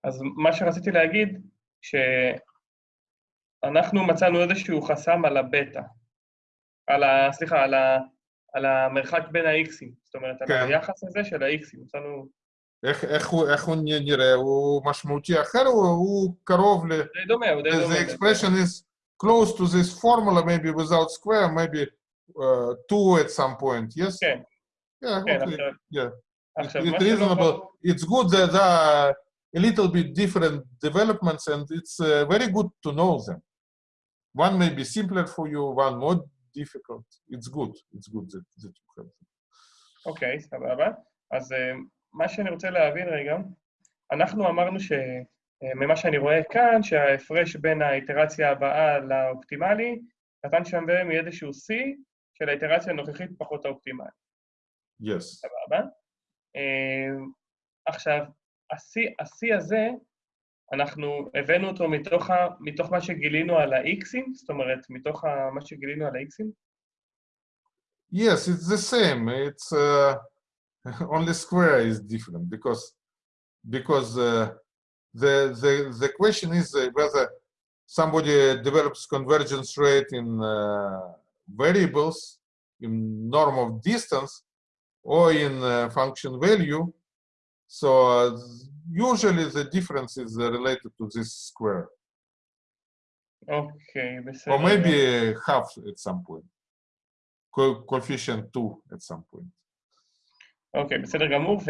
אז מה שרציתי להגיד, אנחנו מצאנו איזשהו חסם על הבטא. על ה... סליחה, על, ה, על המרחק בין ה-xים. זאת אומרת, על כן. היחס הזה של ה-xים. מצאנו... איך, איך, הוא, איך הוא נראה? הוא משמעותי אחר או הוא קרוב ל... די דומה, הוא די The, דומה. the expression is close to this formula, maybe without square, maybe uh, two at some point, yes? כן, Yeah, כן, okay. עכשיו... Yeah. עכשיו, It's מה שלא reasonable. ברור... It's good that there are a little bit different developments, and it's uh, very good to know them. One may be simpler for you, one more difficult. It's good. It's good that, that you have. them. אוקיי, סבבה. אז אה, מה שאני רוצה להבין רגע, אנחנו אמרנו ש... אה, ממה שאני רואה כאן, שההפרש בין האיטרציה הבאה לאופטימלי, נתן שם בהם איזשהו C של האיטרציה הנוכחית פחות האופטימלי, Yes. סבבה? אה, עכשיו, ה-C ה-C הזה, אנחנו הבאנו אותו מתוך, ה, מתוך מה שגילינו על ה-Xים, זאת אומרת, מתוך ה, מה שגילינו על ה-Xים? Yes, it's the same. It's uh, only square is different because because uh, the the the question is uh, whether somebody develops convergence rate in uh, variables in norm of distance or in uh, function value. So uh, usually the difference is uh, related to this square. Okay or maybe half at some point. Co coefficient 2 at some point. אוקיי, בסדר גמור,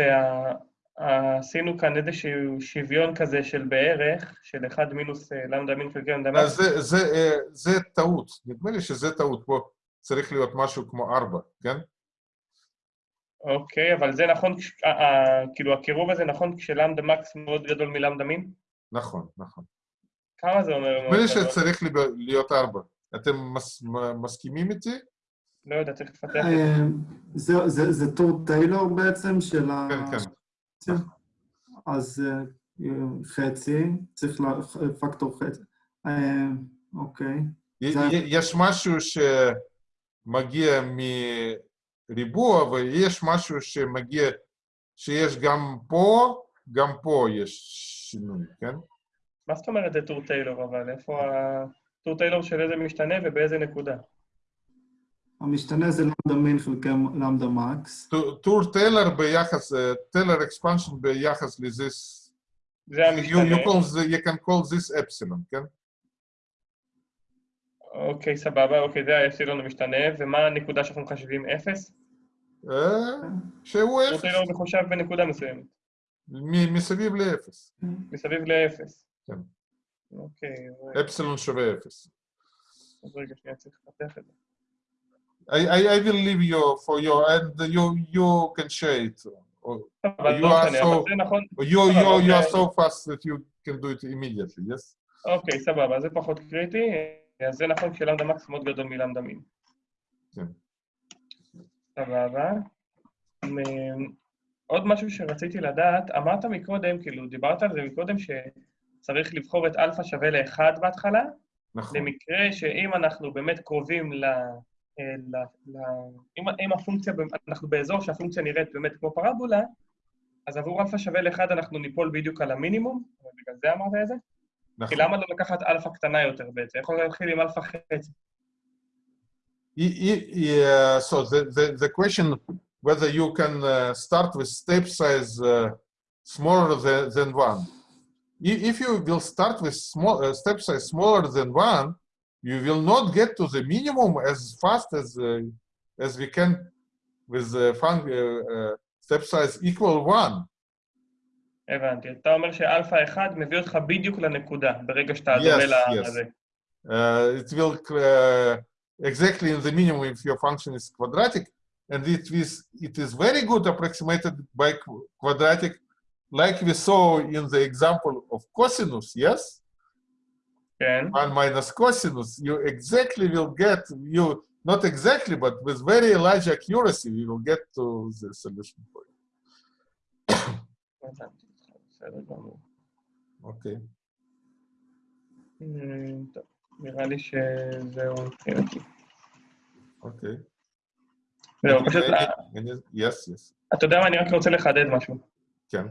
ועשינו כאן איזשהו שוויון כזה של בערך, של 1 מינוס אה, למדה מינוס חלקי למדה. זה, זה, אה, זה טעות, נדמה לי שזה טעות, פה צריך להיות משהו כמו ארבע, כן? אוקיי, אבל זה נכון, אה, כאילו הקירוב הזה נכון כשלמדה מקס מאוד גדול מלמדה מין? נכון, נכון. כמה זה אומר נדמה לי? שצריך להיות ארבע. אתם מס, מ- מסכימים איתי? לא יודע, צריך לפתח את זה. אה, זה, זה, זה טור טיילור בעצם של ה... כן, כן. אז אה, חצי, צריך לה, פקטור חצי. אה, אוקיי. יש משהו שמגיע מריבוע ויש משהו שמגיע, שיש גם פה, גם פה יש שינוי, כן? מה זאת אומרת זה טור טיילור, אבל איפה הטור טיילור של איזה משתנה ובאיזה נקודה? המשתנה זה למדה מין חלקי למדה מקס. טור- טור טיילר ביחס, אה, טיילר אקספנשן ביחס לזיס, זה you, המשתנה. you, call the, you can call this epsilon, כן? אוקיי, סבבה, אוקיי, זה האפסילון המשתנה, ומה הנקודה שאנחנו מחשבים? אפס? אה, שהוא טור אפס, טיילור מחושב בנקודה מסוימת, מ- מסביב לאפס. מסביב לאפס. כן. אוקיי, אפסילון שווה אפס. אז רגע, שנייה, צריך לפתח את זה. I, I, I will leave you for your, and you, you can share it. אבל you לא are so, נכון. you, you, you are אוקיי. so fast that you can do it immediately, yes? אוקיי, סבבה, זה פחות קריטי. אז זה נכון כשלמדה מקס מאוד גדול מלמדה מין. כן. סבבה. עוד משהו שרציתי לדעת, אמרת מקודם, כאילו, דיברת על זה מקודם, שצריך לבחור את אלפא שווה לאחד בהתחלה, נכון. למקרה שאם אנחנו באמת קרובים ל... אה, ל, ל אם, אם הפונקציה, אנחנו באזור שהפונקציה נראית באמת כמו פרבולה, אז עבור אלפא שווה לאחד אנחנו ניפול בדיוק על המינימום, ובגלל זה אמרת את זה? כי נכון. למה לא לקחת אלפא קטנה יותר בעצם? יכול להתחיל עם אלפא חצי. Yeah, so the, the, the question whether you can uh, start with step size uh, smaller than, than one. If you will start with small uh, step size smaller than one, you will not get to the minimum as fast as uh, as we can with the fun- uh, uh, step size equal one. הבנתי. אתה אומר שאלפא אחד מביא אותך בדיוק לנקודה, ברגע שאתה Yes, דומה yes. לזה. Uh, it will uh, exactly in the minimum if your function is quadratic, and it is it is very good approximated by qu- quadratic, like we saw in the example of cosinus. Yes, כן, one minus cosinus. You exactly will get you not exactly, but with very large accuracy, you will get to the solution point. אמ, טוב, נראה לי שזהו מבחינתי. Okay. זהו, פשוט. אתה יודע מה, אני רק רוצה לחדד משהו. כן.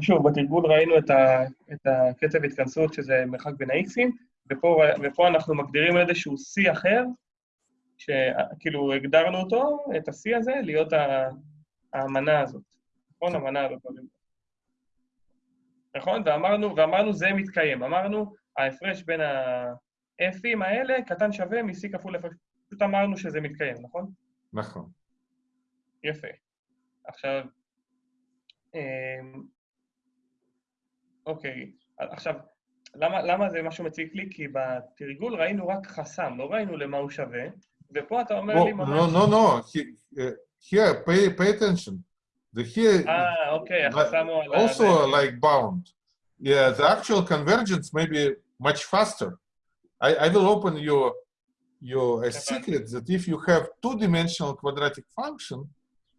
שוב, בתרגול ראינו את, ה, את הקצב התכנסות, שזה מרחק בין ה-Xים, ופה, ופה אנחנו מגדירים איזשהו C אחר, שכאילו הגדרנו אותו, את ה-C הזה, להיות ה- האמנה הזאת. נכון? המנה הזאת. נכון? ואמרנו, ואמרנו זה מתקיים. אמרנו, ההפרש בין ה-F'ים האלה קטן שווה מ-C כפול הפרש. פשוט אמרנו שזה מתקיים, נכון? נכון. יפה. עכשיו, אמ, אוקיי, עכשיו, למה, למה זה משהו מציק לי? כי בתרגול ראינו רק חסם, לא ראינו למה הוא שווה, ופה אתה אומר לי Oh, ממש... no, no, no. He, uh, here, pay, pay attention. The here אה, אוקיי, החסם הוא על ה... also like bound. Yeah, the actual convergence may be much faster. I, I will open your your a secret that if you have two-dimensional quadratic function,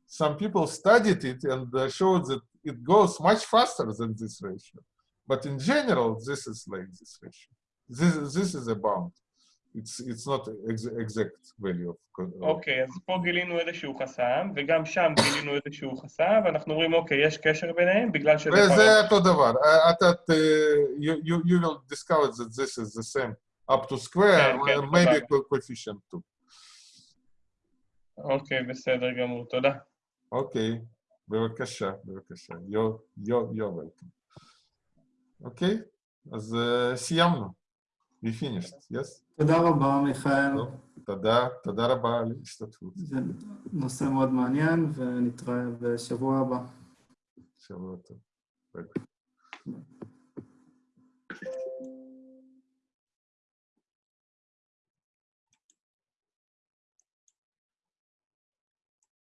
some people studied it and uh, showed that it goes much faster than this ratio. But in general, this is like this ratio. This this is a bound. It's it's not ex exact value of. אוקיי, אז פה גילינו איזשהו חסם, וגם שם גילינו איזשהו חסם, ואנחנו אומרים, אוקיי, יש קשר ביניהם, בגלל שזה... פרמטר. אותו דבר. אה, אתה, you, you, you will discover that this is the same up to square, כן, כן, and maybe coefficient too. אוקיי, בסדר גמור, תודה. אוקיי, בבקשה, בבקשה. You're, you're, you're welcome. אוקיי, אז אה, סיימנו. We finished, yes? תודה רבה, מיכאל. תודה, תודה רבה על ההשתתפות. זה נושא מאוד מעניין, ונתראה בשבוע הבא. שבוע טוב. ביי.